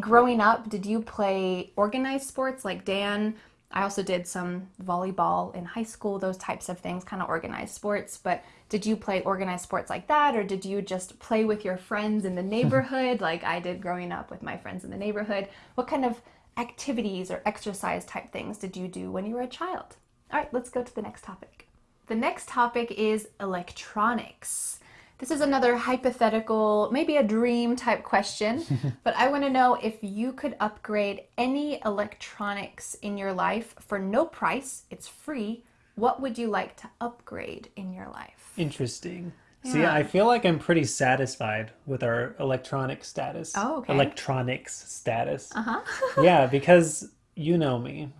Growing up, did you play organized sports like Dan? I also did some volleyball in high school, those types of things, kind of organized sports. But did you play organized sports like that, or did you just play with your friends in the neighborhood, [LAUGHS] like I did growing up with my friends in the neighborhood? What kind of activities or exercise type things did you do when you were a child? All right, let's go to the next topic. The next topic is electronics. This is another hypothetical, maybe a dream type question, [LAUGHS] but I want to know if you could upgrade any electronics in your life for no price, it's free, what would you like to upgrade in your life? Interesting. See, I feel like I'm pretty satisfied with our electronic status. Oh, okay. Electronics status. Uh-huh. [LAUGHS] yeah, because you know me.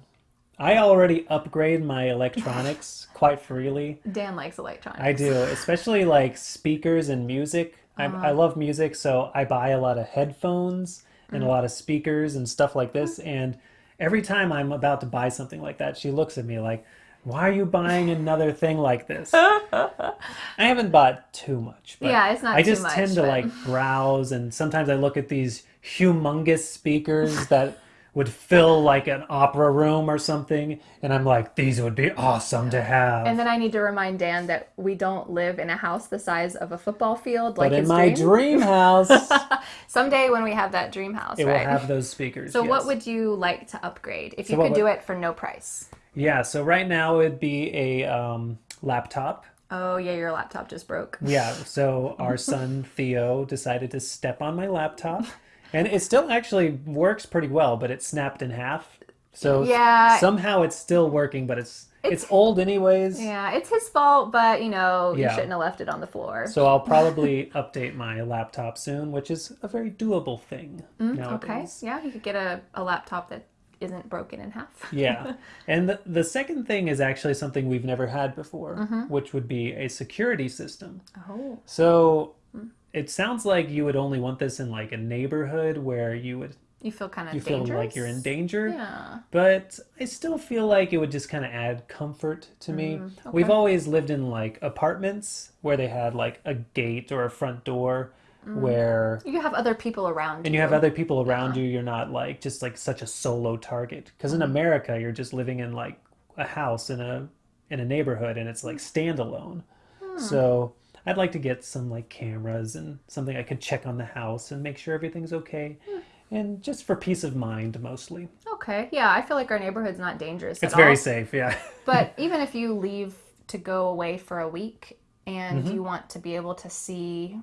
I already upgrade my electronics [LAUGHS] quite freely. Dan likes electronics. I do, especially like speakers and music. I, I love music, so I buy a lot of headphones and a mm-hmm. lot of speakers and stuff like this. And every time I'm about to buy something like that, she looks at me like, why are you buying another thing like this? [LAUGHS] I haven't bought too much. But Yeah, it's not I just much, tend to but- like [LAUGHS] browse, and sometimes I look at these humongous speakers that would fill like an opera room or something, and I'm like, these would be awesome to have. And then I need to remind Dan that we don't live in a house the size of a football field like but in my dream. dream house, [LAUGHS] Someday when we have that dream house, it right? will have those speakers. so what would you like to upgrade if So you could do it for no price? Yeah, so right now it'd be a um, laptop. Oh yeah, your laptop just broke. Yeah, so [LAUGHS] our son Theo decided to step on my laptop, [LAUGHS] and it still actually works pretty well, but it snapped in half. So Yeah. somehow it's still working, but it's it's, old anyways. Yeah, it's his fault, but you know, you shouldn't have left it on the floor. So I'll [LAUGHS] probably update my laptop soon, which is a very doable thing okay. nowadays. Yeah, you could get a, a laptop that isn't broken in half. [LAUGHS] Yeah. And the, the second thing is actually something we've never had before, Mm-hmm. which would be a security system. Oh. So Hmm. It sounds like you would only want this in like a neighborhood where you would You feel kind of you feel like you're in danger. Yeah. But I still feel like it would just kind of add comfort to me. Mm-hmm. We've always lived in like apartments where they had like a gate or a front door Mm. where You have other people around and you have other people around you you're not like just like such a solo target because in Mm-hmm. america you're just living in like a house in a in a neighborhood and it's like standalone Hmm. so i'd like to get some like cameras and something i could check on the house and make sure everything's okay Hmm. and just for peace of mind mostly Okay. Yeah, I feel like our neighborhood's not dangerous it's very all. safe yeah [LAUGHS] But even if you leave to go away for a week and Mm-hmm. you want to be able to see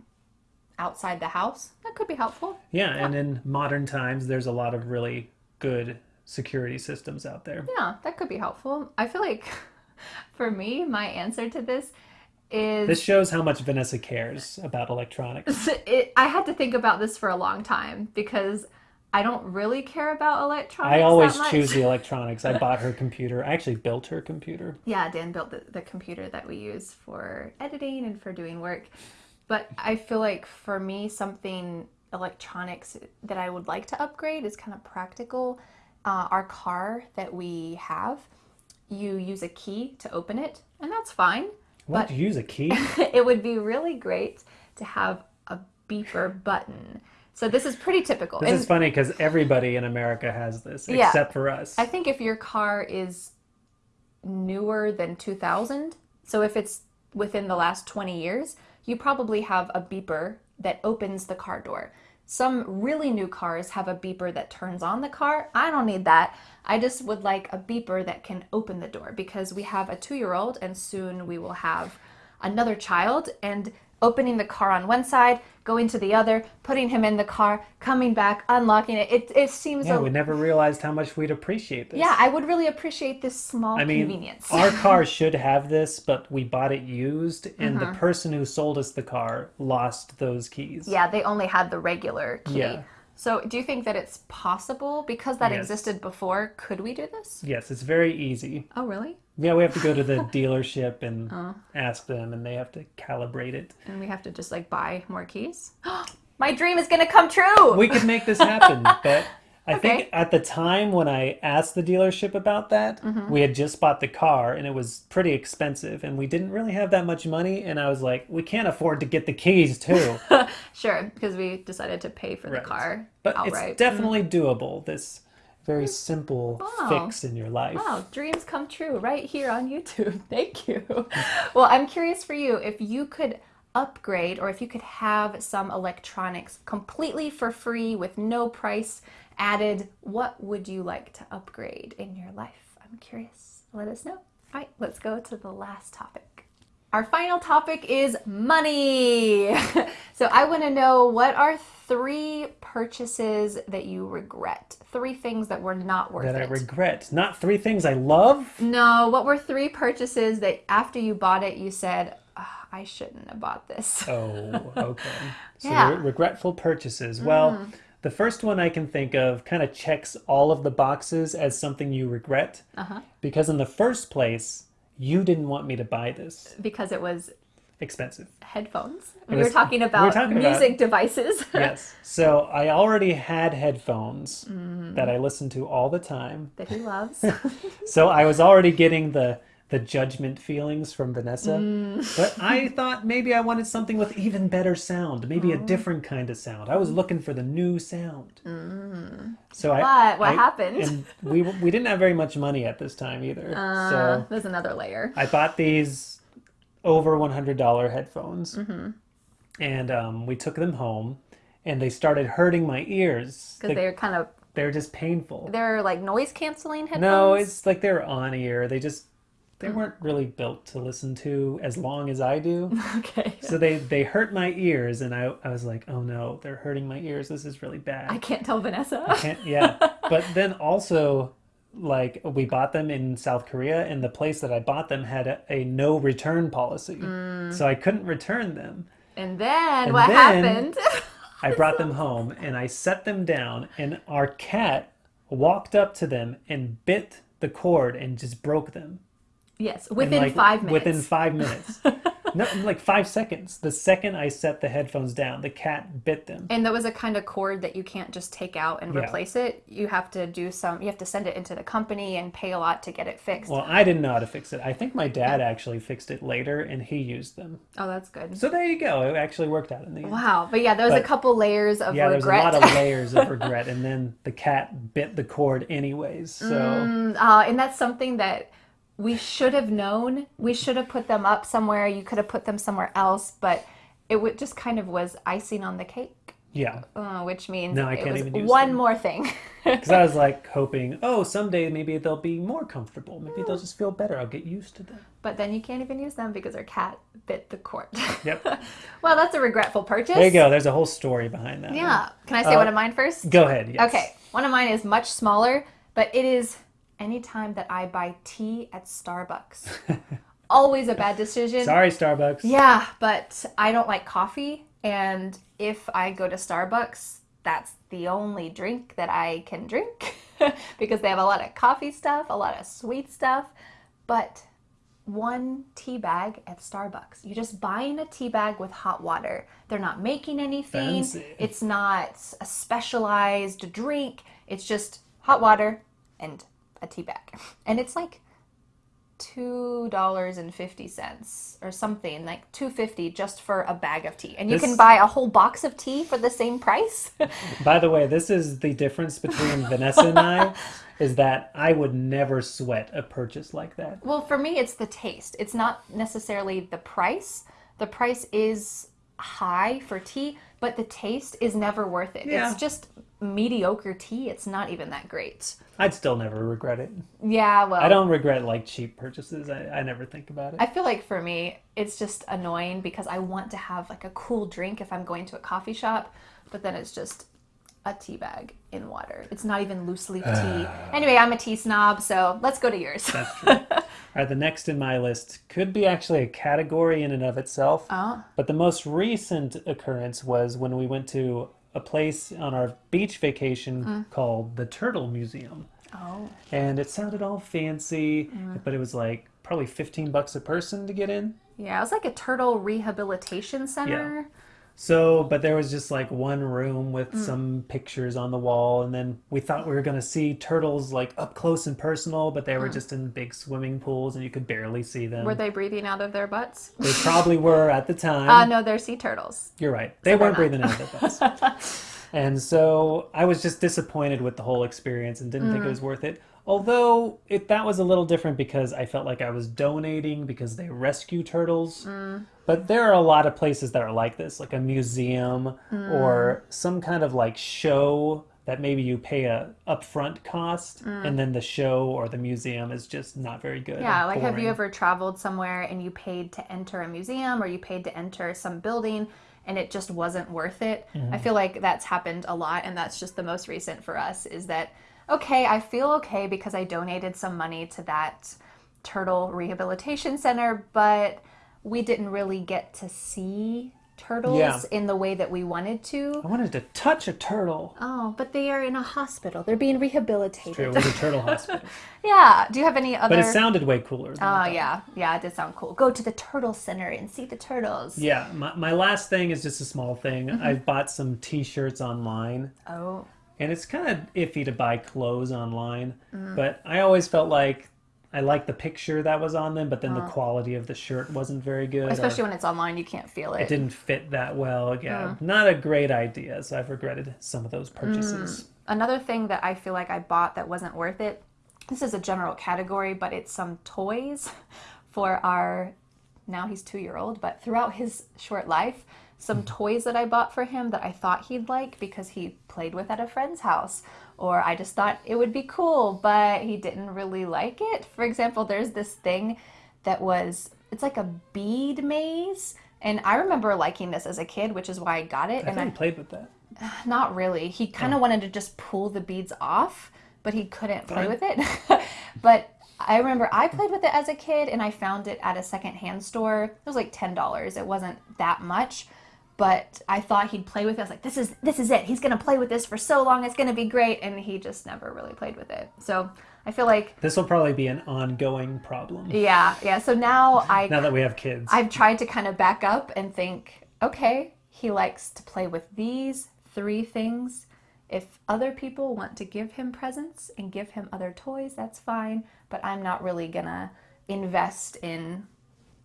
outside the house, that could be helpful. yeah and in modern times there's a lot of really good security systems out there Yeah, that could be helpful. I feel like [LAUGHS] for me, my answer to this is this shows how much vanessa cares about electronics it, I had to think about this for a long time because I don't really care about electronics. I always choose the [LAUGHS] electronics. I bought her computer. I actually built her computer. Yeah, Dan built the, the computer that we use for editing and for doing work. But I feel like for me, something electronics that I would like to upgrade is kind of practical. Uh, our car that we have, you use a key to open it, and that's fine. What? But use a key? [LAUGHS] it would be really great to have a beeper button. So this is pretty typical. This And- is funny because everybody in America has this Yeah. except for us. I think if your car is newer than 2000, so if it's within the last 20 years, you probably have a beeper that opens the car door. Some really new cars have a beeper that turns on the car. I don't need that. I just would like a beeper that can open the door because we have a two year old and soon we will have another child. And opening the car on one side, going to the other, putting him in the car, coming back, unlocking it, it, it seems yeah, a we never realized how much we'd appreciate this. yeah, I would really appreciate this small I mean, convenience. our [LAUGHS] car should have this, but we bought it used, and Mm-hmm. the person who sold us the car lost those keys. yeah, they only had the regular key. Yeah. So, do you think that it's possible because that Yes. existed before? Could we do this? Yes, it's very easy. Oh, really? Yeah, we have to go to the [LAUGHS] dealership and Oh. ask them, and they have to calibrate it. And we have to just like buy more keys? [GASPS] My dream is going to come true. we could make this happen [LAUGHS] but i think at the time when i asked the dealership about that Mm-hmm. we had just bought the car and it was pretty expensive and we didn't really have that much money and i was like we can't afford to get the keys too [LAUGHS] sure, because we decided to pay for the Right. car but outright. it's definitely doable this very simple Wow. fix in your life. Wow, dreams come true right here on YouTube. [LAUGHS] Thank you. Well, I'm curious for you if you could upgrade or if you could have some electronics completely for free with no price added, what would you like to upgrade in your life? I'm curious. Let us know. All right, let's go to the last topic. Our final topic is money. [LAUGHS] so I want to know what are three purchases that you regret? Three things that were not worth That I it. regret. Not three things I love. No, what were three purchases that after you bought it, you said, "Ah, I shouldn't have bought this? Oh, [LAUGHS] okay. So Yeah. re- regretful purchases. Well, the first one I can think of kind of checks all of the boxes as something you regret. Uh-huh. Because in the first place, you didn't want me to buy this. Because it was Expensive. headphones. We was- were talking we were about talking about- music devices. [LAUGHS] Yes. So I already had headphones Mm. that I listened to all the time. that he loves. [LAUGHS] So I was already getting the the judgment feelings from Vanessa. Mm. But I thought maybe I wanted something with even better sound, maybe a Oh. different kind of sound. I was looking for the new sound. So I Mm. But what I- happened? And we we didn't have very much money at this time either. Uh, so there's another layer. I bought these over one hundred dollar headphones, Mm-hmm. and um, we took them home, and they started hurting my ears. Because They, they're kind of, they're just painful. they're like noise canceling headphones. No, it's like they're on ear. They just they Mm. weren't really built to listen to as long as I do. [LAUGHS] Okay. so they they hurt my ears, and I I was like, oh no, they're hurting my ears. This is really bad. I can't tell Vanessa. I can't yeah [LAUGHS] but then also like we bought them in south korea and the place that i bought them had a, a no return policy Mm. so i couldn't return them And then And what then- happened? i brought them home and i set them down and our cat walked up to them and bit the cord and just broke them yes, within like, five minutes. within five minutes [LAUGHS] no like five seconds the second i set the headphones down the cat bit them And that was a kind of cord that you can't just take out and Yeah. replace it. You have to do some, you have to send it into the company and pay a lot to get it fixed. well i didn't know how to fix it i think my dad actually fixed it later and he used them oh, that's good. So there you go. It actually worked out in the end. Wow. But yeah, there was a couple layers of Yeah, there's a regret. lot of [LAUGHS] layers of regret, and then the cat bit the cord anyways. So Mm, uh, and that's something that we should have known. We should have put them up somewhere. You could have put them somewhere else, but it would just kind of was icing on the cake, yeah, uh, which means No, I can't even use one more thing. [LAUGHS] because I was like [LAUGHS] hoping, oh, someday maybe they'll be more comfortable. Maybe they'll just feel better. I'll get used to them. but then you can't even use them because our cat bit the cord. Yep. [LAUGHS] well, that's a regretful purchase. There you go. There's a whole story behind that. one. Yeah. Can I say Uh, one of mine first? Go ahead. Yes. Okay. One of mine is much smaller, but it is anytime that I buy tea at Starbucks. [LAUGHS] Always a bad decision. Sorry, Starbucks. Yeah, but I don't like coffee. And if I go to Starbucks, that's the only drink that I can drink [LAUGHS] because they have a lot of coffee stuff, a lot of sweet stuff. But one tea bag at Starbucks. You're just buying a tea bag with hot water. They're not making anything. Fancy. It's not a specialized drink. It's just hot water and a tea bag. And it's like two dollars and fifty cents or something like two fifty just for a bag of tea and you can buy a whole box of tea for the same price [LAUGHS] By the way, this is the difference between [LAUGHS] Vanessa and I, is that I would never sweat a purchase like that. well for me it's the taste it's not necessarily the price the price is high for tea but the taste is never worth it Yeah. it's just mediocre tea it's not even that great I'd still never regret it. yeah well I don't regret like cheap purchases. I, I never think about it. I feel like for me, it's just annoying because I want to have like a cool drink if I'm going to a coffee shop, but then it's just a tea bag in water. It's not even loose leaf tea. Ah. Anyway, I'm a tea snob, so let's go to yours. That's true. [LAUGHS] All right, the next in my list could be actually a category in and of itself. Oh. But the most recent occurrence was when we went to a place on our beach vacation mm. called the Turtle Museum. Oh. And it sounded all fancy, mm. but it was like probably 15 bucks a person to get in. Yeah, it was like a turtle rehabilitation center. So, but there was just like one room with mm. some pictures on the wall, and then we thought we were gonna see turtles like up close and personal, but they were mm. just in big swimming pools and you could barely see them. Were they breathing out of their butts? They probably were at the [LAUGHS] time. Uh, no, they're sea turtles. You're right. They they're weren't breathing out of their butts. [LAUGHS] and so I was just disappointed with the whole experience and didn't think it mm. was worth it. Although it, that was a little different because I felt like I was donating because they rescue turtles. Mm. But there are a lot of places that are like this, like a museum mm. or some kind of like show that maybe you pay a upfront cost mm. and then the show or the museum is just not very good. Yeah, like have you ever traveled somewhere and you paid to enter a museum or you paid to enter some building and it just wasn't worth it? Mm-hmm. I feel like that's happened a lot and that's just the most recent for us is that okay, I feel okay because I donated some money to that turtle rehabilitation center, but we didn't really get to see turtles Yeah. in the way that we wanted to. I wanted to touch a turtle. Oh, but they are in a hospital. They're being rehabilitated. It was a turtle [LAUGHS] hospital. yeah. Do you have any other But it sounded way cooler. than Oh yeah, yeah, it did sound cool. Go to the turtle center and see the turtles. Yeah, my, my last thing is just a small thing. Mm-hmm. I've bought some t-shirts online Oh, and it's kind of iffy to buy clothes online, Mm. but I always felt like I liked the picture that was on them, but then the Uh-huh. quality of the shirt wasn't very good. especially when it's online, you can't feel it. it didn't fit that well. Yeah, Mm. not a great idea. So I've regretted some of those Mm. purchases. Another thing that I feel like I bought that wasn't worth it. This is a general category, but it's some toys [LAUGHS] for our now he's two year old, but throughout his short life, some toys that I bought for him that I thought he'd like because he played with at a friend's house. Or I just thought it would be cool, but he didn't really like it. For example, there's this thing that was, it's like a bead maze. And I remember liking this as a kid, which is why I got it. I and haven't played with that. [SIGHS] not really. He kind of oh. wanted to just pull the beads off, but he couldn't play with it. [LAUGHS] but I remember I played with it as a kid and I found it at a secondhand store. It was like $10. It wasn't that much, but I thought he'd play with it. I was like, this is this is it. He's going to play with this for so long. It's going to be great and he just never really played with it. So, I feel like This will probably be an ongoing problem yeah, yeah. So now I now that we have kids. I've tried to kind of back up and think, okay, he likes to play with these three things. If other people want to give him presents and give him other toys, that's fine. But I'm not really gonna invest in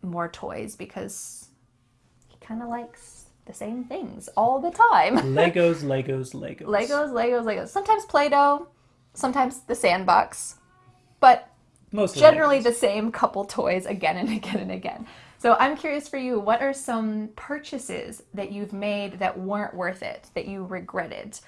more toys because he kind of likes the same things all the time. [LAUGHS] Legos, Legos, Legos. Legos, Legos, Legos. Sometimes Play Doh, sometimes the sandbox. But Mostly generally Legos. the same couple toys again and [LAUGHS] again and again. So I'm curious for you, what are some purchases that you've made that weren't worth it, that you regretted?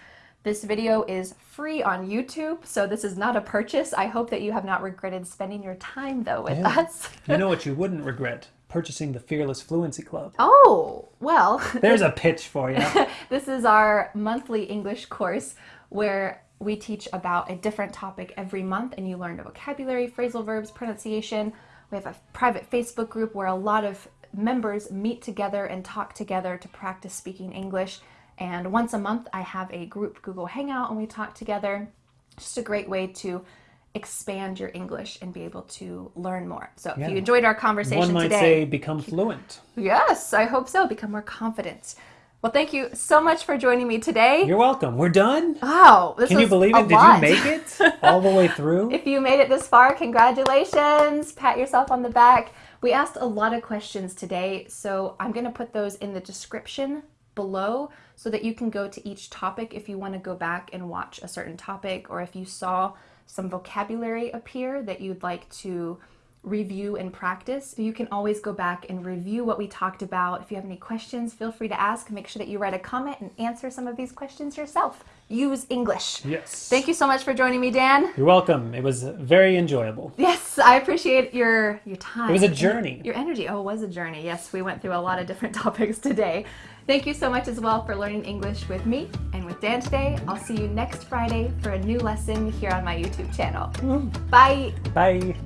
This video is free on YouTube, so this is not a purchase. I hope that you have not regretted spending your time though with Yeah. us. You know [LAUGHS] what you wouldn't regret? Purchasing the Fearless Fluency Club. Oh, well, [LAUGHS] There's a pitch for you. [LAUGHS] This is our monthly English course where we teach about a different topic every month and you learn the vocabulary, phrasal verbs, pronunciation. We have a private Facebook group where a lot of members meet together and talk together to practice speaking English. And once a month, I have a group Google Hangout and we talk together. Just a great way to expand your English and be able to learn more. So if Yeah. you enjoyed our conversation One might today, say become fluent. yes, I hope so. Become more confident. Well, thank you so much for joining me today. You're welcome. We're done. Wow, this Can you believe it? Did lot. you make it [LAUGHS] all the way through? If you made it this far, congratulations. Pat yourself on the back. We asked a lot of questions today, so I'm going to put those in the description below so that you can go to each topic if you want to go back and watch a certain topic or if you saw some vocabulary appear that you'd like to review and practice. You can always go back and review what we talked about. If you have any questions, feel free to ask. Make sure that you write a comment and answer some of these questions yourself. Use English. Yes. Thank you so much for joining me, Dan. You're welcome. It was very enjoyable. Yes, I appreciate your your time. It was a journey. Your energy. Oh, it was a journey. Yes, we went through a lot of different [LAUGHS] topics today. Thank you so much as well for learning English with me and with Dan today. I'll see you next Friday for a new lesson here on my YouTube channel. Mm. Bye. Bye.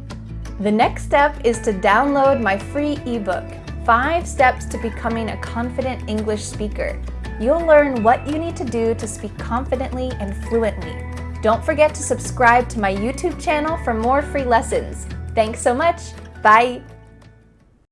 The next step is to download my free ebook, Five Steps to Becoming a Confident English Speaker. You'll learn what you need to do to speak confidently and fluently. Don't forget to subscribe to my YouTube channel for more free lessons. Thanks so much. Bye.